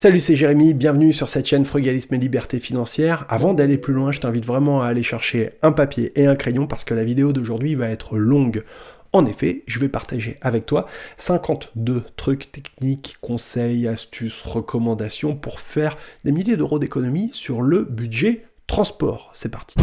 Salut, c'est Jérémy, bienvenue sur cette chaîne Frugalisme et Liberté Financière. Avant d'aller plus loin, je t'invite vraiment à aller chercher un papier et un crayon parce que la vidéo d'aujourd'hui va être longue. En effet, je vais partager avec toi 52 trucs techniques, conseils, astuces, recommandations pour faire des milliers d'euros d'économie sur le budget transport. C'est parti.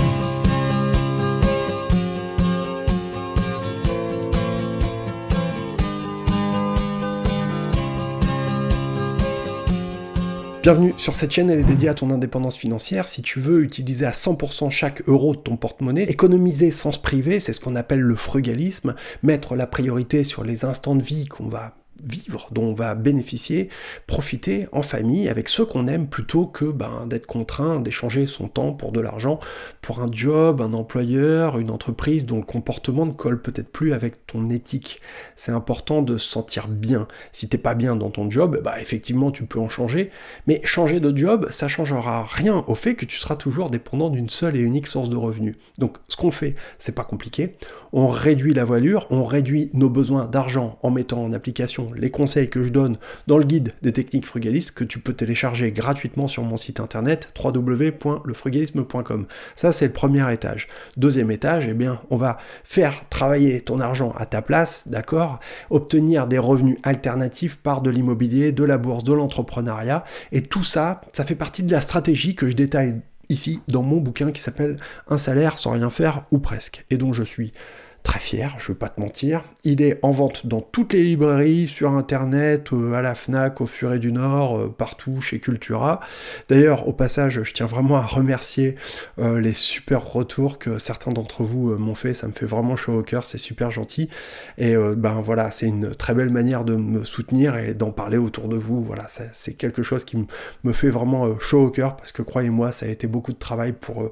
Bienvenue sur cette chaîne, elle est dédiée à ton indépendance financière. Si tu veux utiliser à 100% chaque euro de ton porte-monnaie, économiser sans se priver, c'est ce qu'on appelle le frugalisme, mettre la priorité sur les instants de vie qu'on va vivre, dont on va bénéficier, profiter en famille avec ceux qu'on aime plutôt que ben, d'être contraint d'échanger son temps pour de l'argent, pour un job, un employeur, une entreprise dont le comportement ne colle peut-être plus avec ton éthique. C'est important de se sentir bien. Si t'es pas bien dans ton job, bah effectivement tu peux en changer, mais changer de job, ça changera rien au fait que tu seras toujours dépendant d'une seule et unique source de revenus. Donc ce qu'on fait, c'est pas compliqué. On réduit la voilure, on réduit nos besoins d'argent en mettant en application les conseils que je donne dans le guide des techniques frugalistes que tu peux télécharger gratuitement sur mon site internet www.lefrugalisme.com. Ça, c'est le premier étage. Deuxième étage, eh bien, on va faire travailler ton argent à ta place, d'accord? Obtenir des revenus alternatifs par de l'immobilier, de la bourse, de l'entrepreneuriat. Et tout ça, ça fait partie de la stratégie que je détaille ici dans mon bouquin qui s'appelle Un salaire sans rien faire ou presque, et dont je suis très fier, je ne vais pas te mentir. Il est en vente dans toutes les librairies, sur internet, euh, à la FNAC, au Furet du Nord, euh, partout, chez Cultura. D'ailleurs, au passage, je tiens vraiment à remercier euh, les super retours que certains d'entre vous m'ont fait, ça me fait vraiment chaud au cœur, c'est super gentil. Et ben voilà, c'est une très belle manière de me soutenir et d'en parler autour de vous. Voilà, c'est quelque chose qui me fait vraiment chaud au cœur, parce que croyez-moi, ça a été beaucoup de travail pour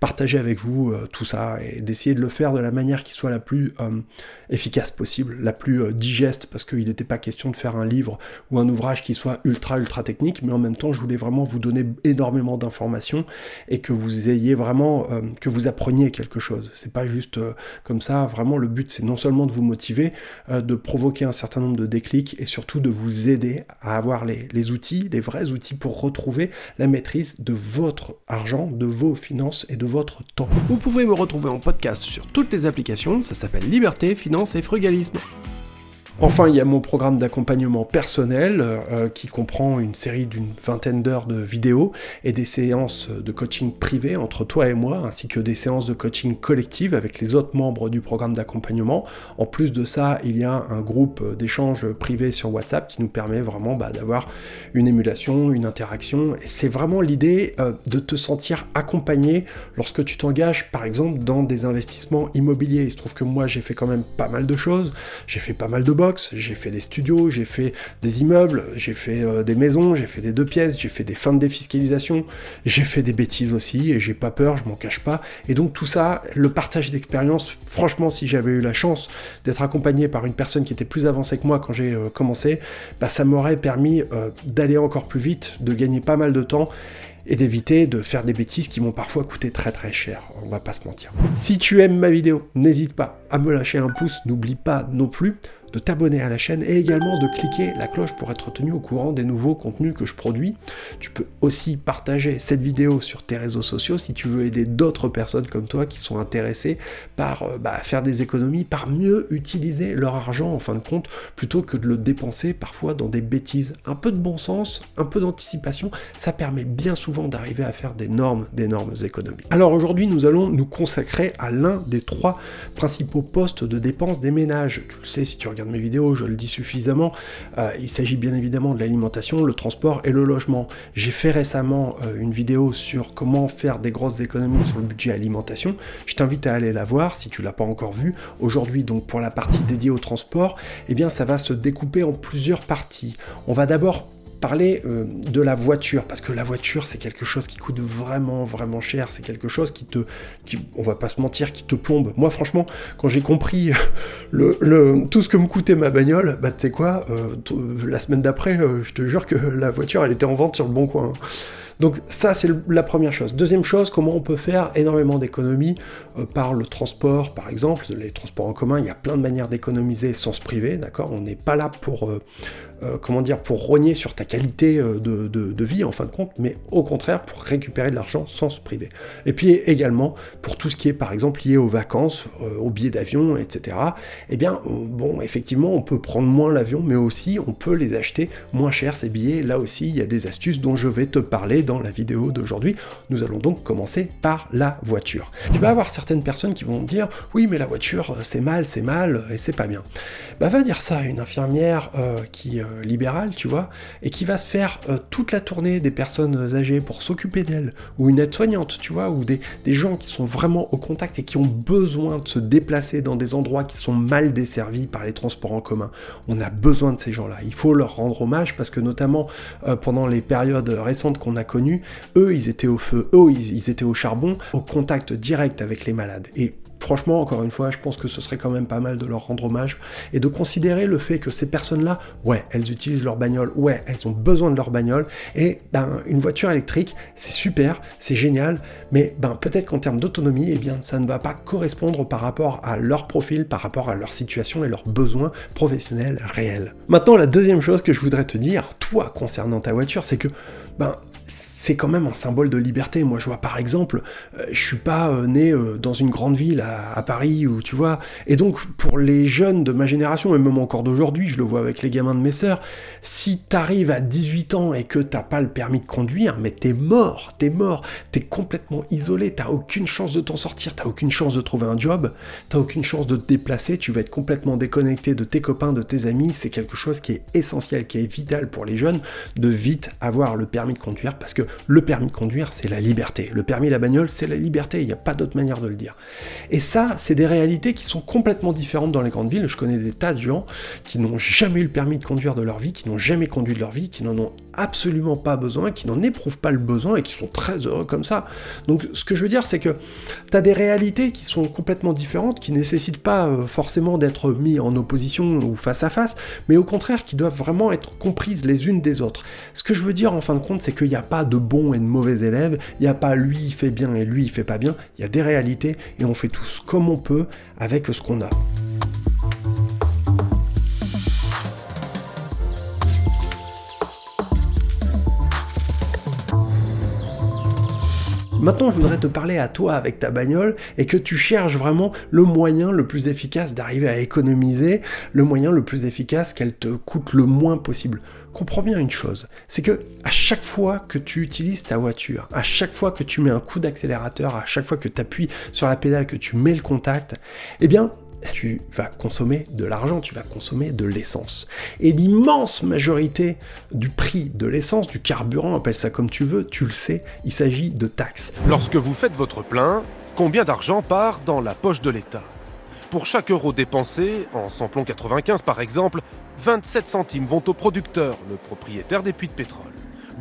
partager avec vous tout ça et d'essayer de le faire de la manière qui soit la plus euh, efficace possible, la plus euh, digeste, parce qu'il n'était pas question de faire un livre ou un ouvrage qui soit ultra ultra technique, mais en même temps je voulais vraiment vous donner énormément d'informations et que vous ayez vraiment, euh, que vous appreniez quelque chose. C'est pas juste comme ça, vraiment le but c'est non seulement de vous motiver, de provoquer un certain nombre de déclics et surtout de vous aider à avoir les, les outils, les vrais outils pour retrouver la maîtrise de votre argent, de vos finances et de votre temps. Vous pouvez me retrouver en podcast sur toutes les applications, ça s'appelle Liberté, Finance et Frugalisme. Enfin, il y a mon programme d'accompagnement personnel euh, qui comprend une série d'une vingtaine d'heures de vidéos et des séances de coaching privé entre toi et moi, ainsi que des séances de coaching collective avec les autres membres du programme d'accompagnement. En plus de ça, il y a un groupe d'échange privé sur WhatsApp qui nous permet vraiment bah, d'avoir une émulation, une interaction. C'est vraiment l'idée euh, de te sentir accompagné lorsque tu t'engages, par exemple, dans des investissements immobiliers. Il se trouve que moi, j'ai fait quand même pas mal de choses. J'ai fait pas mal de j'ai fait des studios, j'ai fait des immeubles, j'ai fait euh, des maisons, j'ai fait des deux pièces, j'ai fait des fins de défiscalisation, j'ai fait des bêtises aussi, et j'ai pas peur, je m'en cache pas. Et donc tout ça, le partage d'expérience, franchement, si j'avais eu la chance d'être accompagné par une personne qui était plus avancée que moi quand j'ai euh, commencé, bah, ça m'aurait permis euh, d'aller encore plus vite, de gagner pas mal de temps, et d'éviter de faire des bêtises qui m'ont parfois coûté très très cher, on va pas se mentir. Si tu aimes ma vidéo, n'hésite pas à me lâcher un pouce, n'oublie pas non plus de t'abonner à la chaîne et également de cliquer la cloche pour être tenu au courant des nouveaux contenus que je produis. Tu peux aussi partager cette vidéo sur tes réseaux sociaux si tu veux aider d'autres personnes comme toi qui sont intéressées par euh, bah, faire des économies, par mieux utiliser leur argent en fin de compte, plutôt que de le dépenser parfois dans des bêtises. Un peu de bon sens, un peu d'anticipation, ça permet bien souvent d'arriver à faire d'énormes, d'énormes économies. Alors aujourd'hui, nous allons nous consacrer à l'un des trois principaux postes de dépenses des ménages. Tu le sais si tu regardes mes vidéos, je le dis suffisamment, euh, il s'agit bien évidemment de l'alimentation, le transport et le logement. J'ai fait récemment euh, une vidéo sur comment faire des grosses économies sur le budget alimentation. Je t'invite à aller la voir si tu l'as pas encore vue. Aujourd'hui, donc pour la partie dédiée au transport, eh bien ça va se découper en plusieurs parties. On va d'abord euh, de la voiture, parce que la voiture, c'est quelque chose qui coûte vraiment, vraiment cher. C'est quelque chose qui te, qui, on va pas se mentir, qui te plombe. Moi, franchement, quand j'ai compris le, tout ce que me coûtait ma bagnole, bah, tu sais quoi, euh, la semaine d'après, euh, je te jure que la voiture, elle était en vente sur le bon coin. Donc ça, c'est la première chose. Deuxième chose, comment on peut faire énormément d'économies euh, par le transport, par exemple, les transports en commun, il y a plein de manières d'économiser sans se priver, d'accord? On n'est pas là pour euh, euh, comment dire, pour rogner sur ta qualité euh, de, vie en fin de compte, mais au contraire pour récupérer de l'argent sans se priver. Et puis également pour tout ce qui est par exemple lié aux vacances, aux billets d'avion, etc. Eh bien, bon, effectivement, on peut prendre moins l'avion, mais aussi on peut les acheter moins cher ces billets. Là aussi, il y a des astuces dont je vais te parler dans la vidéo d'aujourd'hui. Nous allons donc commencer par la voiture. Tu vas avoir certaines personnes qui vont dire oui, mais la voiture c'est mal, c'est mal et c'est pas bien. Bah va dire ça à une infirmière euh, qui euh, libérale, tu vois, et qui va se faire euh, toute la tournée des personnes âgées pour s'occuper d'elles, ou une aide-soignante, tu vois, ou des, des gens qui sont vraiment au contact et qui ont besoin de se déplacer dans des endroits qui sont mal desservis par les transports en commun. On a besoin de ces gens-là. Il faut leur rendre hommage parce que notamment pendant les périodes récentes qu'on a connues, eux, ils étaient au feu, eux, ils étaient au charbon, au contact direct avec les malades. Et franchement, encore une fois, je pense que ce serait quand même pas mal de leur rendre hommage et de considérer le fait que ces personnes-là, ouais, elles utilisent leur bagnole, ouais, elles ont besoin de leur bagnole, et ben, une voiture électrique, c'est super, c'est génial, mais ben, peut-être qu'en termes d'autonomie, eh bien, ça ne va pas correspondre par rapport à leur profil, par rapport à leur situation et leurs besoins professionnels réels. Maintenant, la deuxième chose que je voudrais te dire, toi, concernant ta voiture, c'est que, ben, c'est quand même un symbole de liberté. Moi, je vois par exemple, euh, je suis pas euh, né euh, dans une grande ville à, Paris, ou tu vois. Et donc, pour les jeunes de ma génération, et même encore d'aujourd'hui, je le vois avec les gamins de mes sœurs, si t'arrives à 18 ans et que t'as pas le permis de conduire, mais t'es mort, t'es mort, t'es complètement isolé, t'as aucune chance de t'en sortir, t'as aucune chance de trouver un job, t'as aucune chance de te déplacer, tu vas être complètement déconnecté de tes copains, de tes amis. C'est quelque chose qui est essentiel, qui est vital pour les jeunes de vite avoir le permis de conduire parce que le permis de conduire, c'est la liberté. Le permis la bagnole, c'est la liberté. Il n'y a pas d'autre manière de le dire. Et ça, c'est des réalités qui sont complètement différentes dans les grandes villes. Je connais des tas de gens qui n'ont jamais eu le permis de conduire de leur vie, qui n'ont jamais conduit de leur vie, qui n'en ont absolument pas besoin, qui n'en éprouvent pas le besoin et qui sont très heureux comme ça. Donc ce que je veux dire, c'est que tu as des réalités qui sont complètement différentes, qui nécessitent pas euh, forcément d'être mis en opposition ou face à face, mais au contraire qui doivent vraiment être comprises les unes des autres. Ce que je veux dire en fin de compte, c'est qu'il n'y a pas de bons et de mauvais élèves, il n'y a pas lui il fait bien et lui il fait pas bien, il y a des réalités et on fait tous comme on peut avec ce qu'on a. Maintenant, je voudrais te parler à toi avec ta bagnole et que tu cherches vraiment le moyen le plus efficace d'arriver à économiser, le moyen le plus efficace qu'elle te coûte le moins possible. Comprends bien une chose, c'est que à chaque fois que tu utilises ta voiture, à chaque fois que tu mets un coup d'accélérateur, à chaque fois que tu appuies sur la pédale, que tu mets le contact, eh bien, tu vas consommer de l'argent, tu vas consommer de l'essence. Et l'immense majorité du prix de l'essence, du carburant, appelle ça comme tu veux, tu le sais, il s'agit de taxes. Lorsque vous faites votre plein, combien d'argent part dans la poche de l'État? Pour chaque euro dépensé, en samplon 95 par exemple, 27 centimes vont au producteur, le propriétaire des puits de pétrole.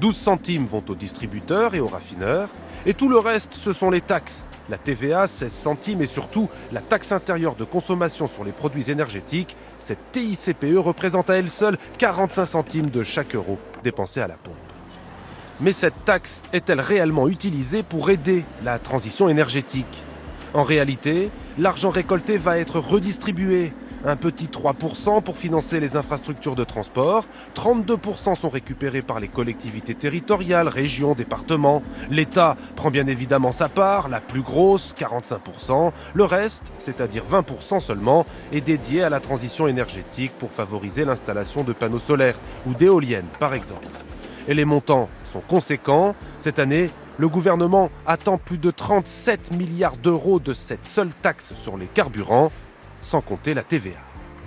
12 centimes vont aux distributeurs et aux raffineurs, et tout le reste, ce sont les taxes. La TVA, 16 centimes, et surtout la taxe intérieure de consommation sur les produits énergétiques. Cette TICPE représente à elle seule 45 centimes de chaque euro dépensé à la pompe. Mais cette taxe est-elle réellement utilisée pour aider la transition énergétique? En réalité, l'argent récolté va être redistribué un petit 3% pour financer les infrastructures de transport, 32% sont récupérés par les collectivités territoriales, régions, départements. L'État prend bien évidemment sa part, la plus grosse, 45%. Le reste, c'est-à-dire 20% seulement, est dédié à la transition énergétique pour favoriser l'installation de panneaux solaires ou d'éoliennes, par exemple. Et les montants sont conséquents. Cette année, le gouvernement attend plus de 37 milliards d'euros de cette seule taxe sur les carburants sans compter la TVA.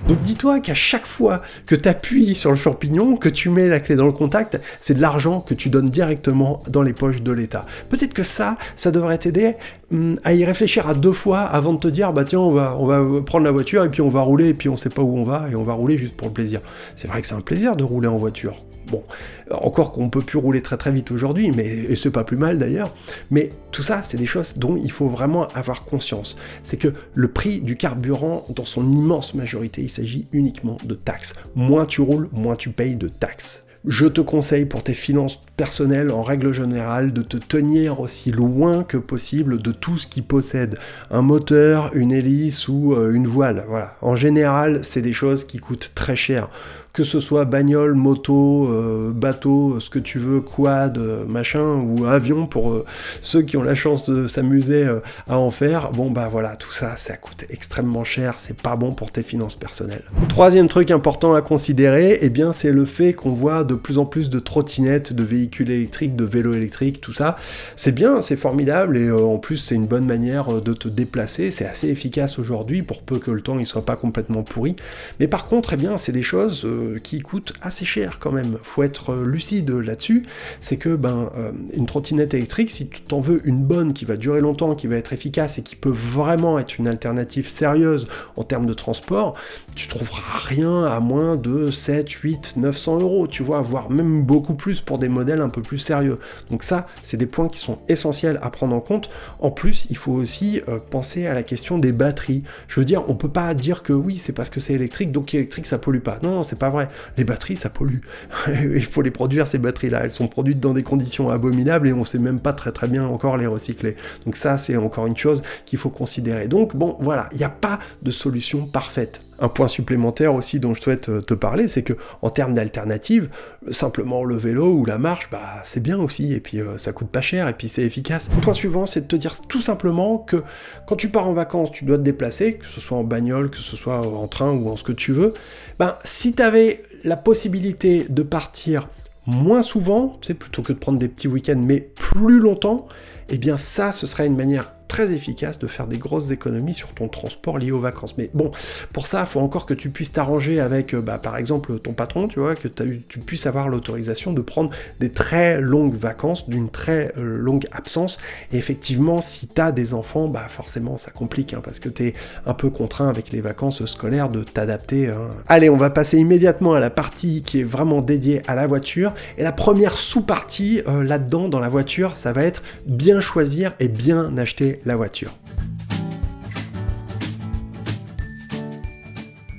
Donc dis-toi qu'à chaque fois que tu appuies sur le champignon, que tu mets la clé dans le contact, c'est de l'argent que tu donnes directement dans les poches de l'État. Peut-être que ça, ça devrait t'aider hum, à y réfléchir à deux fois avant de te dire bah tiens on va, on va prendre la voiture et puis on va rouler et puis on sait pas où on va et on va rouler juste pour le plaisir. C'est vrai que c'est un plaisir de rouler en voiture. Bon, encore qu'on peut plus rouler très très vite aujourd'hui, mais c'est pas plus mal d'ailleurs. Mais tout ça, c'est des choses dont il faut vraiment avoir conscience. C'est que le prix du carburant, dans son immense majorité, il s'agit uniquement de taxes. Moins tu roules, moins tu payes de taxes. Je te conseille pour tes finances personnelles, en règle générale, de te tenir aussi loin que possible de tout ce qui possède un moteur, une hélice ou euh, une voile. En général, c'est des choses qui coûtent très cher que ce soit bagnole, moto, euh, bateau, ce que tu veux, quad, machin, ou avion pour ceux qui ont la chance de s'amuser à en faire. Bon bah voilà, tout ça, ça coûte extrêmement cher, c'est pas bon pour tes finances personnelles. Troisième truc important à considérer, eh bien c'est le fait qu'on voit de plus en plus de trottinettes, de véhicules électriques, de vélos électriques, tout ça. C'est bien, c'est formidable et en plus c'est une bonne manière de te déplacer, c'est assez efficace aujourd'hui pour peu que le temps il soit pas complètement pourri. Mais par contre, eh bien, c'est des choses euh, qui coûtent assez cher quand même. Faut être euh, lucide là-dessus. C'est que ben euh, une trottinette électrique, si tu t'en veux une bonne qui va durer longtemps, qui va être efficace et qui peut vraiment être une alternative sérieuse en termes de transport, tu trouveras rien à moins de 7, 8, 900 euros, tu vois, voire même beaucoup plus pour des modèles un peu plus sérieux. Donc ça, c'est des points qui sont essentiels à prendre en compte. En plus, il faut aussi penser à la question des batteries. Je veux dire, on peut pas dire que oui, c'est parce que c'est électrique, donc électrique, ça pollue pas. Non, non c'est pas vrai. Les batteries, ça pollue. Il faut les produire, ces batteries-là. Elles sont produites dans des conditions abominables et on sait même pas très très bien encore les recycler. Donc ça, c'est encore une chose qu'il faut considérer. Donc bon, voilà, il n'y a pas de solution parfaite. Un point supplémentaire aussi dont je souhaite euh, te parler, c'est que en termes d'alternatives, simplement le vélo ou la marche, bah c'est bien aussi, et puis euh, ça coûte pas cher, et puis c'est efficace. Le point suivant, c'est de te dire tout simplement que quand tu pars en vacances, tu dois te déplacer, que ce soit en bagnole, que ce soit en train ou en ce que tu veux. Ben si tu avais la possibilité de partir moins souvent, c'est plutôt que de prendre des petits week-ends, mais plus longtemps, eh bien ça, ce serait une manière très efficace de faire des grosses économies sur ton transport lié aux vacances. Mais bon, pour ça, il faut encore que tu puisses t'arranger avec, euh, bah, par exemple, ton patron, tu vois, que tu puisses avoir l'autorisation de prendre des très longues vacances, d'une très euh, longue absence. Et effectivement, si tu as des enfants, bah forcément, ça complique, hein, parce que tu es un peu contraint avec les vacances scolaires de t'adapter. Hein. Allez, on va passer immédiatement à la partie qui est vraiment dédiée à la voiture. Et la première sous-partie euh, là-dedans, dans la voiture, ça va être bien choisir et bien acheter la voiture.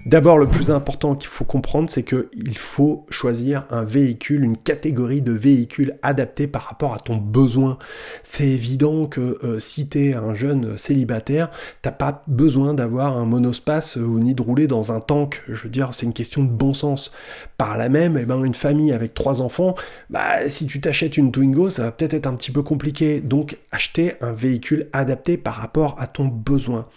D'abord, le plus important qu'il faut comprendre, c'est qu'il faut choisir un véhicule, une catégorie de véhicules adaptés par rapport à ton besoin. C'est évident que euh, si tu es un jeune célibataire, t'as pas besoin d'avoir un monospace ou ni de rouler dans un tank. Je veux dire, c'est une question de bon sens. Par là même, eh ben, une famille avec trois enfants, bah, si tu t'achètes une Twingo, ça va peut-être être un petit peu compliqué. Donc, acheter un véhicule adapté par rapport à ton besoin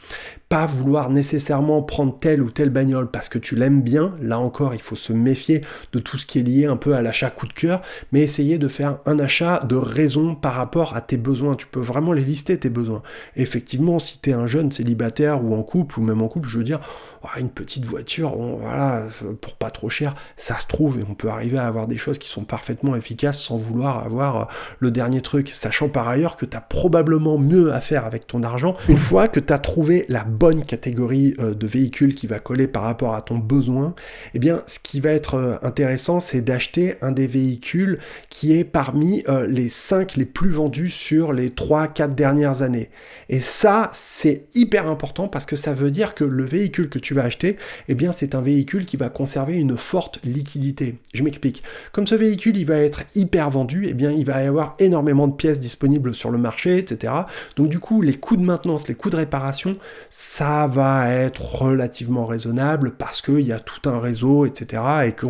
pas vouloir nécessairement prendre telle ou telle bagnole parce que tu l'aimes bien. Là encore, il faut se méfier de tout ce qui est lié un peu à l'achat coup de cœur, mais essayer de faire un achat de raison par rapport à tes besoins. Tu peux vraiment les lister, tes besoins. effectivement, si tu es un jeune célibataire ou en couple, ou même en couple, je veux dire, oh, une petite voiture, voilà, pour pas trop cher, ça se trouve et on peut arriver à avoir des choses qui sont parfaitement efficaces sans vouloir avoir le dernier truc, sachant par ailleurs que tu as probablement mieux à faire avec ton argent une fois que tu as trouvé la bonne catégorie euh, de véhicule qui va coller par rapport à ton besoin, eh bien, ce qui va être euh, intéressant, c'est d'acheter un des véhicules qui est parmi euh, les 5 les plus vendus sur les 3-4 dernières années. Et ça, c'est hyper important parce que ça veut dire que le véhicule que tu vas acheter, eh bien, c'est un véhicule qui va conserver une forte liquidité. Je m'explique. Comme ce véhicule, il va être hyper vendu, eh bien, il va y avoir énormément de pièces disponibles sur le marché, etc. Donc, du coup, les coûts de maintenance, les coûts de réparation, ça va être relativement raisonnable parce qu'il y a tout un réseau, etc. Et que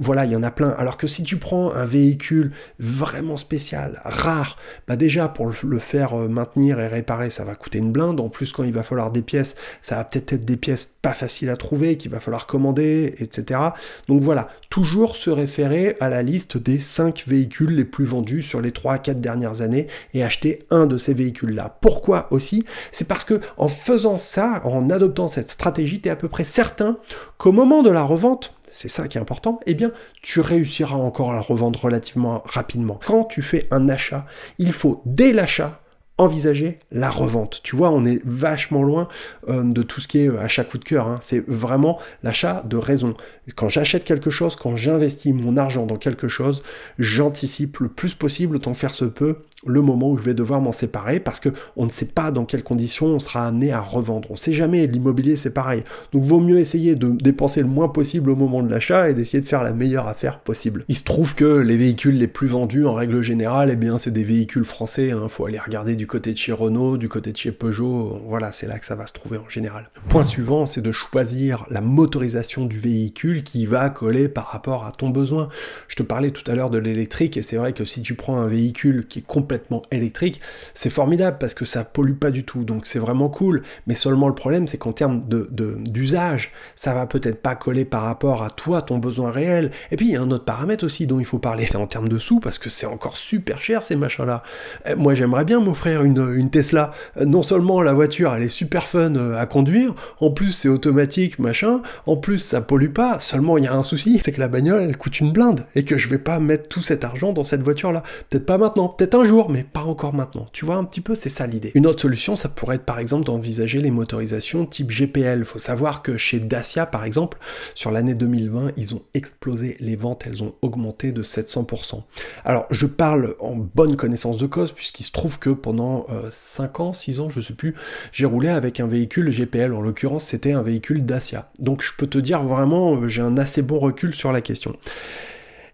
voilà, il y en a plein. Alors que si tu prends un véhicule vraiment spécial, rare, bah déjà pour le faire euh, maintenir et réparer, ça va coûter une blinde. En plus, quand il va falloir des pièces, ça va peut-être être des pièces pas faciles à trouver, qu'il va falloir commander, etc. Donc voilà, toujours se référer à la liste des 5 véhicules les plus vendus sur les 3 4 dernières années et acheter un de ces véhicules-là. Pourquoi aussi? C'est parce que en faisant ça, en adoptant cette stratégie, tu es à peu près certain qu'au moment de la revente, c'est ça qui est important, eh bien, tu réussiras encore à la revendre relativement rapidement. Quand tu fais un achat, il faut, dès l'achat, envisager la revente. Tu vois, on est vachement loin euh, de tout ce qui est euh, achat coup de cœur. Hein. C'est vraiment l'achat de raison. Quand j'achète quelque chose, quand j'investis mon argent dans quelque chose, j'anticipe le plus possible, autant faire se peut, le moment où je vais devoir m'en séparer parce que on ne sait pas dans quelles conditions on sera amené à revendre. On sait jamais, l'immobilier c'est pareil. Donc vaut mieux essayer de dépenser le moins possible au moment de l'achat et d'essayer de faire la meilleure affaire possible. Il se trouve que les véhicules les plus vendus en règle générale, eh bien c'est des véhicules français, il hein. faut aller regarder du côté de chez Renault, du côté de chez Peugeot, voilà, c'est là que ça va se trouver en général. Point suivant, c'est de choisir la motorisation du véhicule qui va coller par rapport à ton besoin. Je te parlais tout à l'heure de l'électrique et c'est vrai que si tu prends un véhicule qui est complètement électrique, c'est formidable parce que ça pollue pas du tout, donc c'est vraiment cool. Mais seulement le problème, c'est qu'en termes d'usage, de, ça va peut-être pas coller par rapport à toi, ton besoin réel. Et puis il y a un autre paramètre aussi dont il faut parler, c'est en termes de sous parce que c'est encore super cher ces machins-là. Euh, moi j'aimerais bien m'offrir une, une, Tesla. Euh, non seulement la voiture elle est super fun euh, à conduire, en plus c'est automatique, machin, en plus ça pollue pas. Seulement il y a un souci, c'est que la bagnole elle coûte une blinde et que je vais pas mettre tout cet argent dans cette voiture-là. Peut-être pas maintenant, peut-être un jour, mais pas encore maintenant. Tu vois un petit peu, c'est ça l'idée. Une autre solution, ça pourrait être par exemple d'envisager les motorisations type GPL. Faut savoir que chez Dacia par exemple, sur l'année 2020, ils ont explosé les ventes, elles ont augmenté de 700%. Alors je parle en bonne connaissance de cause puisqu'il se trouve que pendant 5 euh, ans, 6 ans, je sais plus, j'ai roulé avec un véhicule GPL. En l'occurrence, c'était un véhicule Dacia. Donc je peux te dire vraiment, euh, j'ai un assez bon recul sur la question.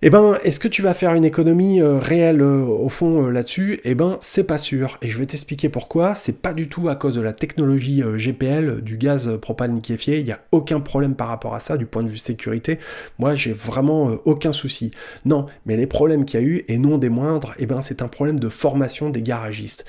Eh ben, est-ce que tu vas faire une économie euh, réelle euh, au fond euh, là-dessus? Eh ben, c'est pas sûr. Et je vais t'expliquer pourquoi. C'est pas du tout à cause de la technologie GPL, du gaz propane liquéfié. Il n'y a aucun problème par rapport à ça du point de vue sécurité. Moi, j'ai vraiment aucun souci. Non, mais les problèmes qu'il y a eu, et non des moindres, eh ben, c'est un problème de formation des garagistes.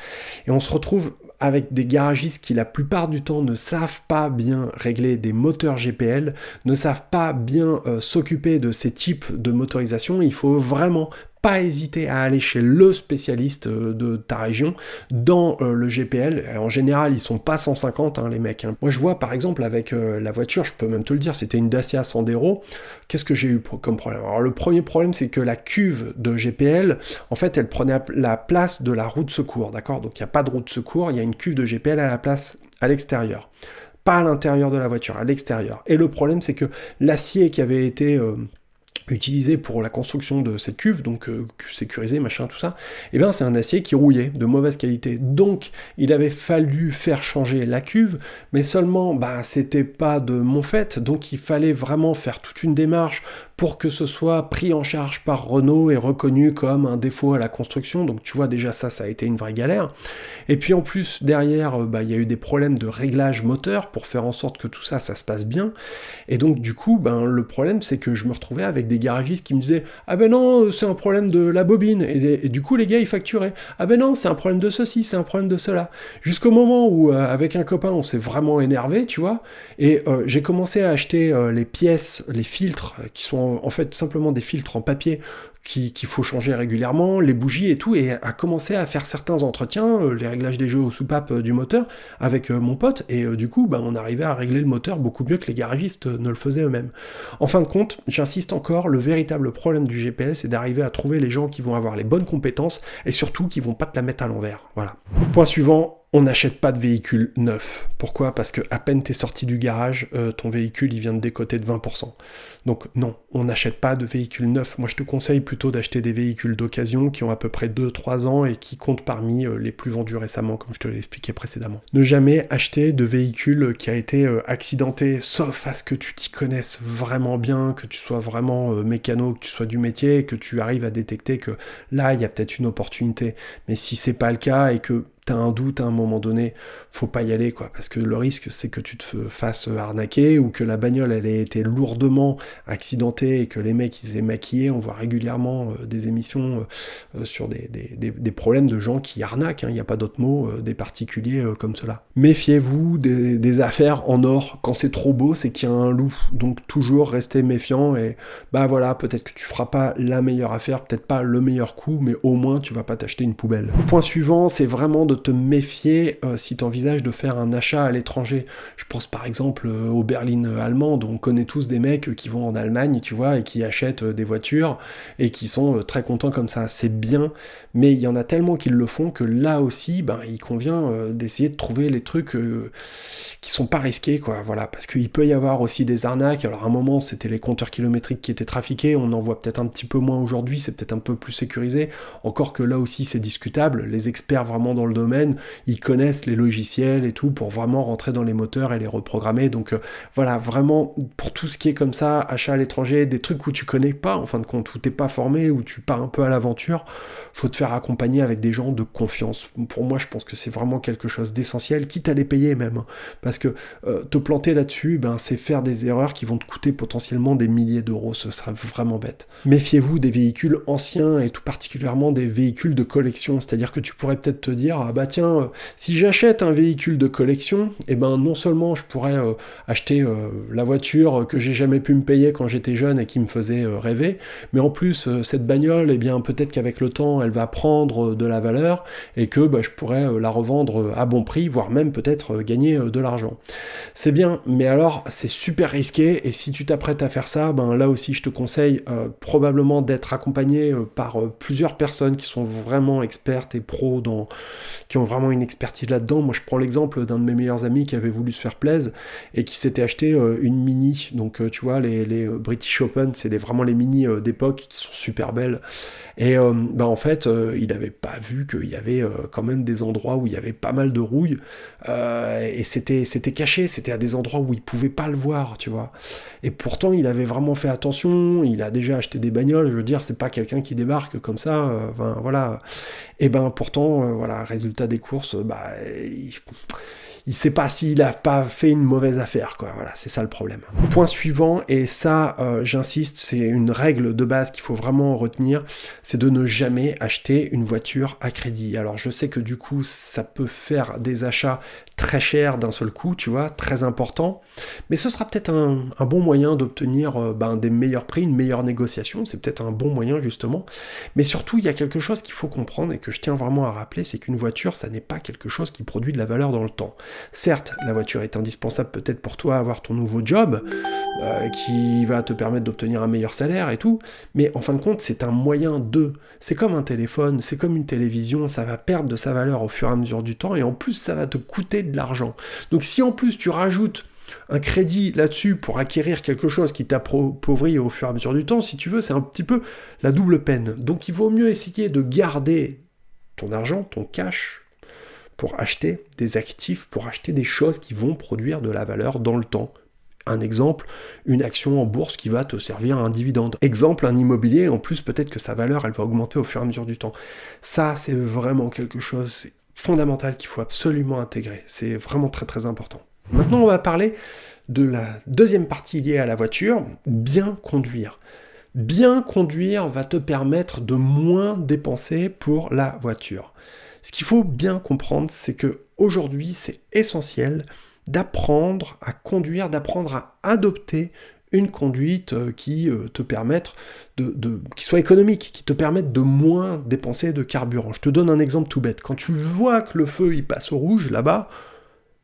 Et on se retrouve avec des garagistes qui la plupart du temps ne savent pas bien régler des moteurs GPL, ne savent pas bien euh, s'occuper de ces types de motorisation, il faut vraiment pas hésiter à aller chez le spécialiste euh, de ta région dans euh, le GPL. En général, ils sont pas 150 hein, les mecs. Hein. Moi, je vois par exemple avec euh, la voiture, je peux même te le dire, c'était une Dacia Sandero. Qu'est-ce que j'ai eu comme problème? Alors le premier problème, c'est que la cuve de GPL, en fait, elle prenait la place de la roue de secours, d'accord? Donc il n'y a pas de roue de secours, il y a une cuve de GPL à la place à l'extérieur pas à l'intérieur de la voiture, à l'extérieur. Et le problème, c'est que l'acier qui avait été utilisé pour la construction de cette cuve, donc euh, sécurisé, machin, tout ça, eh bien c'est un acier qui rouillait, de mauvaise qualité. Donc il avait fallu faire changer la cuve, mais seulement, bah c'était pas de mon fait, donc il fallait vraiment faire toute une démarche pour que ce soit pris en charge par Renault et reconnu comme un défaut à la construction. Donc tu vois déjà ça, ça a été une vraie galère. Et puis en plus derrière, euh, bah, il y a eu des problèmes de réglage moteur pour faire en sorte que tout ça, ça se passe bien. Et donc du coup, ben, le problème c'est que je me retrouvais avec des garagistes qui me disaient ah ben non, c'est un problème de la bobine. Et, du coup les gars ils facturaient ah ben non, c'est un problème de ceci, c'est un problème de cela. Jusqu'au moment où euh, avec un copain on s'est vraiment énervé, tu vois. Et euh, j'ai commencé à acheter les pièces, les filtres qui sont en, fait simplement des filtres en papier qu'il faut changer régulièrement, les bougies et tout, et à commencer à faire certains entretiens, euh, les réglages des jeux aux soupapes euh, du moteur avec euh, mon pote, et du coup, bah, on arrivait à régler le moteur beaucoup mieux que les garagistes ne le faisaient eux-mêmes. En fin de compte, j'insiste encore, le véritable problème du GPS, c'est d'arriver à trouver les gens qui vont avoir les bonnes compétences et surtout qui vont pas te la mettre à l'envers. Voilà. Point suivant, on n'achète pas de véhicule neuf. Pourquoi? Parce que à peine t'es sorti du garage, euh, ton véhicule il vient de décoter de 20%. Donc non, on n'achète pas de véhicule neuf. Moi je te conseille plutôt d'acheter des véhicules d'occasion qui ont à peu près 2-3 ans et qui comptent parmi euh, les plus vendus récemment, comme je te l'ai expliqué précédemment. Ne jamais acheter de véhicule qui a été euh, accidenté, sauf à ce que tu t'y connaisses vraiment bien, que tu sois vraiment mécano, que tu sois du métier, que tu arrives à détecter que là il y a peut-être une opportunité. Mais si c'est pas le cas et que t'as un doute à un moment donné, faut pas y aller, quoi. Parce que le risque, c'est que tu te fasses arnaquer ou que la bagnole, elle ait été lourdement accidentée et que les mecs, ils aient maquillé. On voit régulièrement euh, des émissions euh, euh, sur des, des, problèmes de gens qui arnaquent, hein. il n'y a pas d'autre mot, des particuliers comme cela. Méfiez-vous des, affaires en or. Quand c'est trop beau, c'est qu'il y a un loup. Donc toujours restez méfiant et bah voilà, peut-être que tu feras pas la meilleure affaire, peut-être pas le meilleur coup, mais au moins tu vas pas t'acheter une poubelle. Point suivant, c'est vraiment de te méfier si tu envisages de faire un achat à l'étranger. Je pense par exemple euh, aux berlines allemandes, on connaît tous des mecs qui vont en Allemagne, tu vois, et qui achètent des voitures et qui sont très contents comme ça. C'est bien, mais il y en a tellement qui le font que là aussi, ben, il convient d'essayer de trouver les trucs qui sont pas risqués, quoi. Voilà, parce qu'il peut y avoir aussi des arnaques. Alors à un moment, c'était les compteurs kilométriques qui étaient trafiqués, on en voit peut-être un petit peu moins aujourd'hui, c'est peut-être un peu plus sécurisé. Encore que là aussi, c'est discutable. Les experts vraiment dans le domaine, ils connaissent les logiciels et tout pour vraiment rentrer dans les moteurs et les reprogrammer. Donc euh, voilà, vraiment pour tout ce qui est comme ça, achat à l'étranger, des trucs où tu connais pas, en fin de compte, où t'es pas formé, où tu pars un peu à l'aventure, faut te faire accompagner avec des gens de confiance. Pour moi, je pense que c'est vraiment quelque chose d'essentiel, quitte à les payer même. Hein. parce que euh, te planter là-dessus, ben, c'est faire des erreurs qui vont te coûter potentiellement des milliers d'euros. Ce sera vraiment bête. Méfiez-vous des véhicules anciens et tout particulièrement des véhicules de collection. C'est-à-dire que tu pourrais peut-être te dire, ah bah tiens, euh, si j'achète un véhicule de collection, et eh ben non seulement je pourrais euh, acheter la voiture que j'ai jamais pu me payer quand j'étais jeune et qui me faisait rêver, mais en plus cette bagnole, et eh bien peut-être qu'avec le temps elle va prendre de la valeur et que bah, je pourrais euh, la revendre euh, à bon prix, voire même peut-être euh, gagner de l'argent. C'est bien, mais alors c'est super risqué et si tu t'apprêtes à faire ça, ben là aussi je te conseille probablement d'être accompagné par plusieurs personnes qui sont vraiment expertes et pros dans, qui ont vraiment une expertise là-dedans. Moi je l'exemple d'un de mes meilleurs amis qui avait voulu se faire plaisir et qui s'était acheté une mini. Donc tu vois les, les British Open, c'est vraiment les mini d'époque qui sont super belles. Et ben, en fait euh, il n'avait pas vu qu'il y avait euh, quand même des endroits où il y avait pas mal de rouille, euh, et c'était, c'était caché, c'était à des endroits où il pouvait pas le voir, tu vois. Et pourtant, il avait vraiment fait attention, il a déjà acheté des bagnoles, je veux dire, c'est pas quelqu'un qui débarque comme ça, voilà. Et ben pourtant, voilà, résultat des courses, bah, il il sait pas s'il a pas fait une mauvaise affaire, quoi. Voilà, c'est ça le problème. Point suivant, et ça, euh, j'insiste, c'est une règle de base qu'il faut vraiment retenir, c'est de ne jamais acheter une voiture à crédit. Alors, je sais que du coup, ça peut faire des achats très chers d'un seul coup, tu vois, très importants, mais ce sera peut-être un, bon moyen d'obtenir euh, ben, des meilleurs prix, une meilleure négociation. C'est peut-être un bon moyen justement. Mais surtout, il y a quelque chose qu'il faut comprendre et que je tiens vraiment à rappeler, c'est qu'une voiture, ça n'est pas quelque chose qui produit de la valeur dans le temps. Certes, la voiture est indispensable peut-être pour toi avoir ton nouveau job, euh, qui va te permettre d'obtenir un meilleur salaire et tout, mais en fin de compte, c'est un moyen de. C'est comme un téléphone, c'est comme une télévision, ça va perdre de sa valeur au fur et à mesure du temps, et en plus, ça va te coûter de l'argent. Donc si en plus tu rajoutes un crédit là-dessus pour acquérir quelque chose qui t'appauvrit au fur et à mesure du temps, si tu veux, c'est un petit peu la double peine. Donc il vaut mieux essayer de garder ton argent, ton cash, pour acheter des actifs, pour acheter des choses qui vont produire de la valeur dans le temps. Un exemple, une action en bourse qui va te servir un dividende. Exemple, un immobilier, en plus peut-être que sa valeur, elle va augmenter au fur et à mesure du temps. Ça, c'est vraiment quelque chose fondamental qu'il faut absolument intégrer. C'est vraiment très très important. Maintenant, on va parler de la deuxième partie liée à la voiture, bien conduire. Bien conduire va te permettre de moins dépenser pour la voiture. Ce qu'il faut bien comprendre, c'est que aujourd'hui, c'est essentiel d'apprendre à conduire, d'apprendre à adopter une conduite euh, qui euh, te permette de, qui soit économique, qui te permette de moins dépenser de carburant. Je te donne un exemple tout bête. Quand tu vois que le feu il passe au rouge là-bas,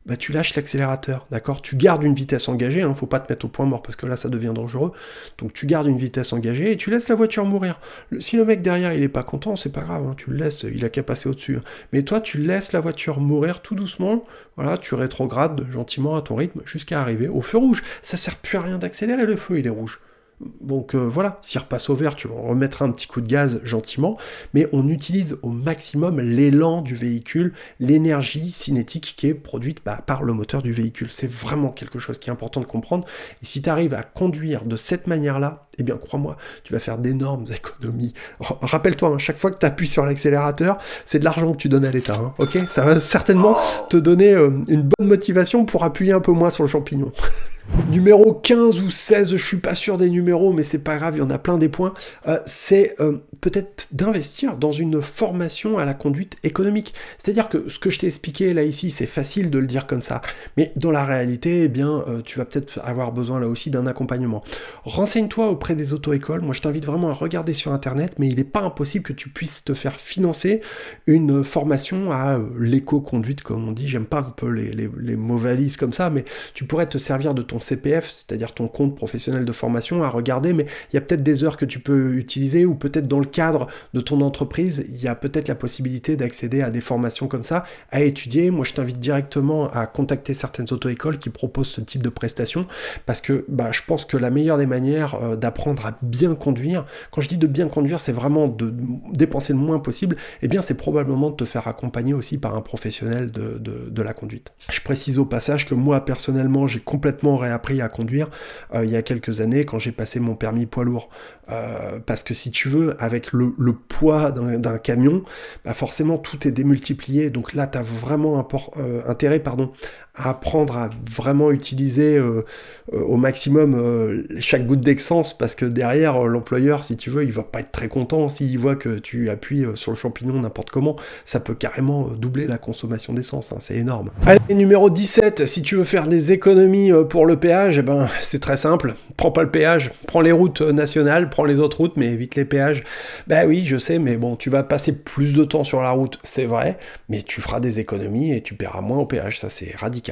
bah, tu lâches l'accélérateur, d'accord? Tu gardes une vitesse engagée, hein, faut pas te mettre au point mort parce que là ça devient dangereux. Donc tu gardes une vitesse engagée et tu laisses la voiture mourir. si le mec derrière il est pas content, c'est pas grave, hein, tu le laisses, il a qu'à passer au-dessus. Hein. Mais toi tu laisses la voiture mourir tout doucement, voilà, tu rétrogrades gentiment à ton rythme jusqu'à arriver au feu rouge. Ça sert plus à rien d'accélérer, le feu il est rouge. Donc euh, voilà, s'il repasse au vert, tu remettras un petit coup de gaz gentiment, mais on utilise au maximum l'élan du véhicule, l'énergie cinétique qui est produite bah, par le moteur du véhicule. C'est vraiment quelque chose qui est important de comprendre. Et si tu arrives à conduire de cette manière-là, eh bien crois-moi, tu vas faire d'énormes économies. Rappelle-toi, hein, chaque fois que tu appuies sur l'accélérateur, c'est de l'argent que tu donnes à l'État. Hein, ok? Ça va certainement te donner euh, une bonne motivation pour appuyer un peu moins sur le champignon. Numéro 15 ou 16, je suis pas sûr des numéros, mais c'est pas grave, il y en a plein des points. Euh, c'est euh, peut-être d'investir dans une formation à la conduite économique. C'est-à-dire que ce que je t'ai expliqué là ici, c'est facile de le dire comme ça, mais dans la réalité, eh bien, euh, tu vas peut-être avoir besoin là aussi d'un accompagnement. Renseigne-toi auprès des auto-écoles. Moi, je t'invite vraiment à regarder sur Internet, mais il n'est pas impossible que tu puisses te faire financer une formation à l'éco-conduite, comme on dit. J'aime pas un peu les, les, les mots valises comme ça, mais tu pourrais te servir de ton CPF, c'est-à-dire ton compte professionnel de formation, à regarder, mais il y a peut-être des heures que tu peux utiliser, ou peut-être dans le cadre de ton entreprise, il y a peut-être la possibilité d'accéder à des formations comme ça, à étudier. Moi, je t'invite directement à contacter certaines auto-écoles qui proposent ce type de prestations, parce que bah, je pense que la meilleure des manières euh, d'apprendre à bien conduire, quand je dis de bien conduire, c'est vraiment de dépenser le moins possible, et eh bien c'est probablement de te faire accompagner aussi par un professionnel de, de la conduite. Je précise au passage que moi, personnellement, j'ai complètement réappris à conduire euh, il y a quelques années quand j'ai passé mon permis poids lourd. Euh, parce que si tu veux, avec le, poids d'un camion, bah forcément tout est démultiplié. Donc là, tu as vraiment euh, intérêt pardon, apprendre à vraiment utiliser euh, au maximum chaque goutte d'essence parce que derrière l'employeur si tu veux il va pas être très content s'il voit que tu appuies sur le champignon n'importe comment ça peut carrément doubler la consommation d'essence hein, c'est énorme allez numéro 17 si tu veux faire des économies pour le péage eh ben c'est très simple prends pas le péage prends les routes nationales les autres routes, mais évite les péages. Bah oui, je sais, mais bon, tu vas passer plus de temps sur la route, c'est vrai, mais tu feras des économies et tu paieras moins au péage, ça c'est radical.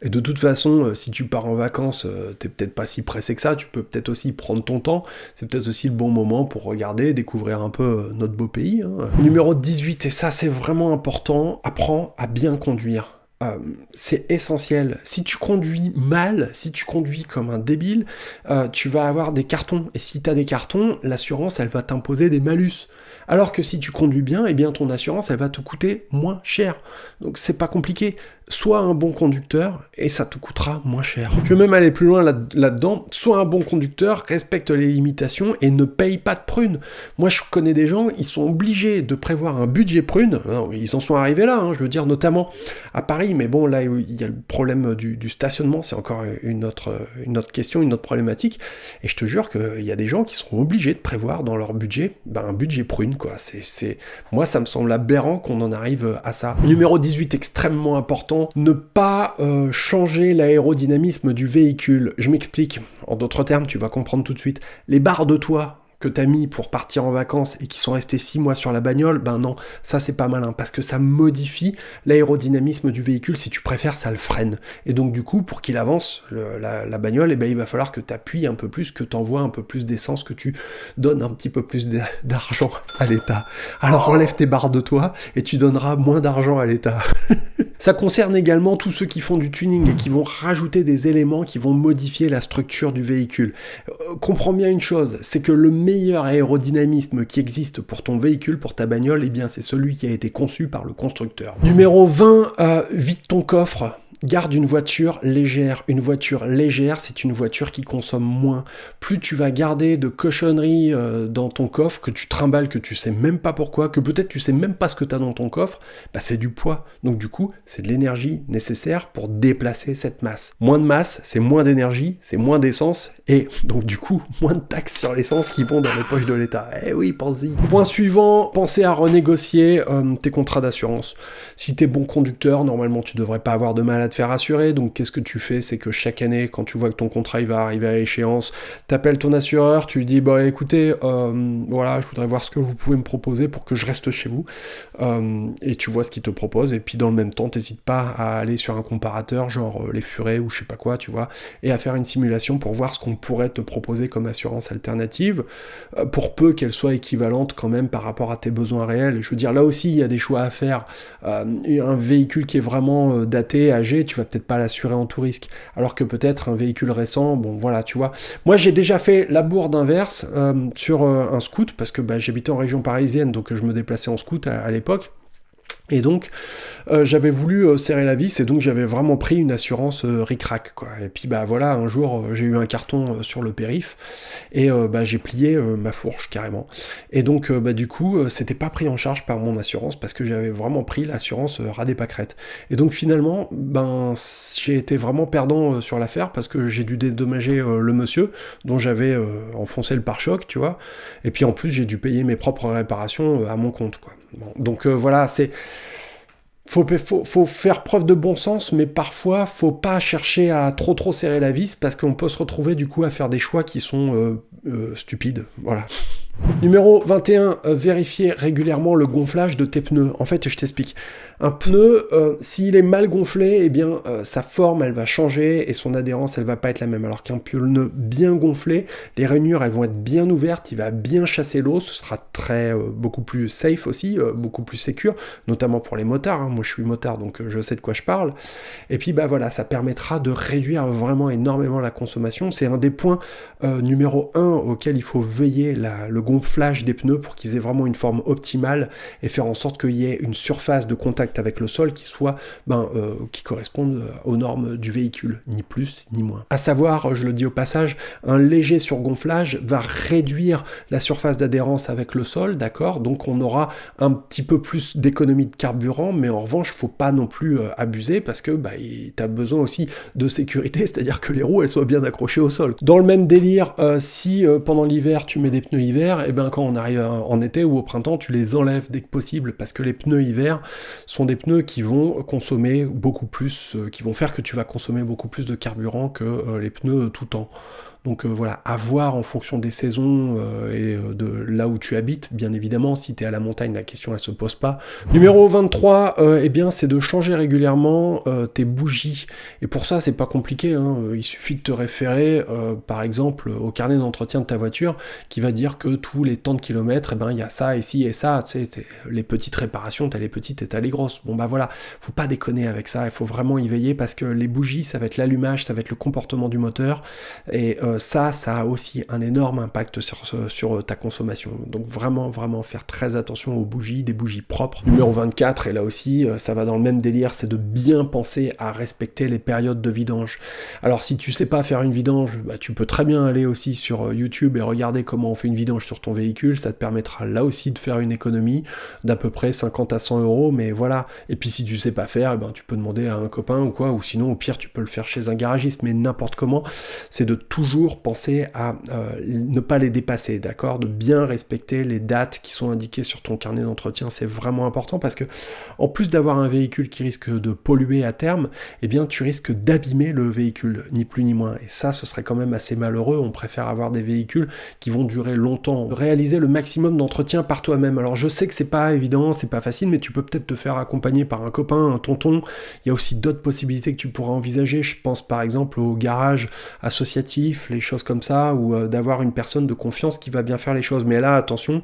Et de toute façon, euh, si tu pars en vacances, euh, t'es peut-être pas si pressé que ça, tu peux peut-être aussi prendre ton temps, c'est peut-être aussi le bon moment pour regarder, découvrir un peu euh, notre beau pays. Hein. Numéro 18, et ça c'est vraiment important, apprends à bien conduire. Euh, c'est essentiel. Si tu conduis mal, si tu conduis comme un débile, euh, tu vas avoir des cartons. Et si tu as des cartons, l'assurance, elle va t'imposer des malus. Alors que si tu conduis bien, eh bien ton assurance, elle va te coûter moins cher. Donc c'est pas compliqué sois un bon conducteur et ça te coûtera moins cher. Je vais même aller plus loin là-dedans. sois un bon conducteur, respecte les limitations et ne paye pas de prunes. Moi, je connais des gens, ils sont obligés de prévoir un budget prune. ils en sont arrivés là, hein, je veux dire, notamment à Paris. Mais bon, là, il y a le problème du, stationnement, c'est encore une autre, une autre question, une autre problématique. Et je te jure qu'il y a des gens qui sont obligés de prévoir dans leur budget ben, un budget prune, quoi. C'est, Moi, ça me semble aberrant qu'on en arrive à ça. Numéro 18, extrêmement important ne pas euh, changer l'aérodynamisme du véhicule. Je m'explique. En d'autres termes, tu vas comprendre tout de suite. Les barres de toit que tu as mis pour partir en vacances et qui sont restés 6 mois sur la bagnole, ben non, ça c'est pas malin parce que ça modifie l'aérodynamisme du véhicule. Si tu préfères, ça le freine. Et donc du coup, pour qu'il avance, la, bagnole, et eh ben, il va falloir que tu appuies un peu plus, que tu envoies un peu plus d'essence, que tu donnes un petit peu plus d'argent à l'État. Alors enlève tes barres de toit et tu donneras moins d'argent à l'État. ça concerne également tous ceux qui font du tuning et qui vont rajouter des éléments qui vont modifier la structure du véhicule. Euh, comprends bien une chose, c'est que le meilleur aérodynamisme qui existe pour ton véhicule, pour ta bagnole, eh bien c'est celui qui a été conçu par le constructeur. Numéro 20, euh, vide ton coffre. Garde une voiture légère. Une voiture légère, c'est une voiture qui consomme moins. Plus tu vas garder de cochonneries euh, dans ton coffre, que tu trimbales, que tu sais même pas pourquoi, que peut-être tu sais même pas ce que tu as dans ton coffre, bah c'est du poids. Donc du coup, c'est de l'énergie nécessaire pour déplacer cette masse. Moins de masse, c'est moins d'énergie, c'est moins d'essence, et donc du coup, moins de taxes sur l'essence qui vont dans les poches de l'État. Eh oui, pense-y. Point suivant, pensez à renégocier euh, tes contrats d'assurance. Si tu es bon conducteur, normalement tu devrais pas avoir de mal à faire assurer. Donc qu'est-ce que tu fais? C'est que chaque année, quand tu vois que ton contrat il va arriver à échéance, tu appelles ton assureur, tu lui dis bah écoutez, euh, voilà, je voudrais voir ce que vous pouvez me proposer pour que je reste chez vous. Euh, et tu vois ce qu'il te propose. Et puis dans le même temps, t'hésites pas à aller sur un comparateur, genre euh, les furets ou je sais pas quoi, tu vois, et à faire une simulation pour voir ce qu'on pourrait te proposer comme assurance alternative, pour peu qu'elle soit équivalente quand même par rapport à tes besoins réels. Je veux dire, là aussi, il y a des choix à faire. un véhicule qui est vraiment daté, âgé, tu vas peut-être pas l'assurer en tout risque. Alors que peut-être un véhicule récent, bon voilà, tu vois. Moi j'ai déjà fait la bourde inverse euh, sur euh, un scoot, parce que bah, j'habitais en région parisienne, donc je me déplaçais en scoot à l'époque. Et donc, euh, j'avais voulu euh, serrer la vis et donc j'avais vraiment pris une assurance euh, ric-rac. Quoi. Et puis, bah voilà, un jour, j'ai eu un carton sur le périph et bah, j'ai plié ma fourche carrément. Et donc, bah, du coup, c'était pas pris en charge par mon assurance parce que j'avais vraiment pris l'assurance radé pâquerette. Et donc, finalement, ben, j'ai été vraiment perdant sur l'affaire parce que j'ai dû dédommager le monsieur dont j'avais enfoncé le pare-choc, tu vois. Et puis, en plus, j'ai dû payer mes propres réparations à mon compte. Donc, voilà, c'est faut, faut, faire preuve de bon sens, mais parfois, faut pas chercher à trop trop serrer la vis parce qu'on peut se retrouver du coup à faire des choix qui sont euh, euh, stupides. Voilà. Numéro 21, euh, vérifier régulièrement le gonflage de tes pneus. En fait, je t'explique. Un pneu, euh, s'il est mal gonflé, eh bien, euh, sa forme, elle va changer et son adhérence, elle va pas être la même. Alors qu'un pneu bien gonflé, les rainures, elles vont être bien ouvertes, il va bien chasser l'eau, ce sera très, beaucoup plus safe aussi, beaucoup plus sécure, notamment pour les motards. Hein. Moi, je suis motard, donc je sais de quoi je parle. Et puis, bah voilà, ça permettra de réduire vraiment énormément la consommation. C'est un des points numéro 1 auquel il faut veiller, le gonflage des pneus pour qu'ils aient vraiment une forme optimale et faire en sorte qu'il y ait une surface de contact avec le sol qui soit ben, euh, qui corresponde euh, aux normes du véhicule, ni plus ni moins. À savoir, je le dis au passage, un léger surgonflage va réduire la surface d'adhérence avec le sol, d'accord? Donc on aura un petit peu plus d'économie de carburant, mais en revanche, faut pas non plus euh, abuser parce que bah, tu as besoin aussi de sécurité, c'est-à-dire que les roues elles soient bien accrochées au sol. Dans le même délire, si pendant l'hiver tu mets des pneus hiver, et eh ben quand on arrive en été ou au printemps, tu les enlèves dès que possible parce que les pneus hiver sont des pneus qui vont consommer beaucoup plus, euh, qui vont faire que tu vas consommer beaucoup plus de carburant que euh, les pneus tout temps. Donc euh, voilà, à voir en fonction des saisons euh, et euh, de là où tu habites, bien évidemment, si tu es à la montagne, la question elle se pose pas. Numéro 23, eh bien c'est de changer régulièrement tes bougies. Et pour ça, c'est pas compliqué, hein. il suffit de te référer par exemple au carnet d'entretien de ta voiture qui va dire que tous les temps de kilomètres, eh ben, il y a ça, ici et ça, les petites réparations, t'as les petites et t'as les grosses. Bon bah voilà, faut pas déconner avec ça, il faut vraiment y veiller parce que les bougies, ça va être l'allumage, ça va être le comportement du moteur. Et ça, ça a aussi un énorme impact sur, euh, ta consommation. Donc vraiment, vraiment faire très attention aux bougies, des bougies propres. Numéro 24, et là aussi, euh, ça va dans le même délire, c'est de bien penser à respecter les périodes de vidange. Alors si tu sais pas faire une vidange, bah, tu peux très bien aller aussi sur YouTube et regarder comment on fait une vidange sur ton véhicule. Ça te permettra là aussi de faire une économie d'à peu près 50 à 100 euros. Mais voilà. Et puis si tu sais pas faire, eh ben, tu peux demander à un copain ou quoi. Ou sinon, au pire, tu peux le faire chez un garagiste. Mais n'importe comment, c'est de toujours penser à euh, ne pas les dépasser, d'accord? De bien respecter les dates qui sont indiquées sur ton carnet d'entretien, c'est vraiment important parce que en plus d'avoir un véhicule qui risque de polluer à terme, eh bien tu risques d'abîmer le véhicule, ni plus ni moins. Et ça, ce serait quand même assez malheureux. On préfère avoir des véhicules qui vont durer longtemps. Réaliser le maximum d'entretien par toi-même. Alors je sais que c'est pas évident, c'est pas facile, mais tu peux peut-être te faire accompagner par un copain, un tonton. Il y a aussi d'autres possibilités que tu pourras envisager. Je pense par exemple au garage associatif, les choses comme ça, ou euh, d'avoir une personne de confiance qui va bien faire les choses. Mais là, attention,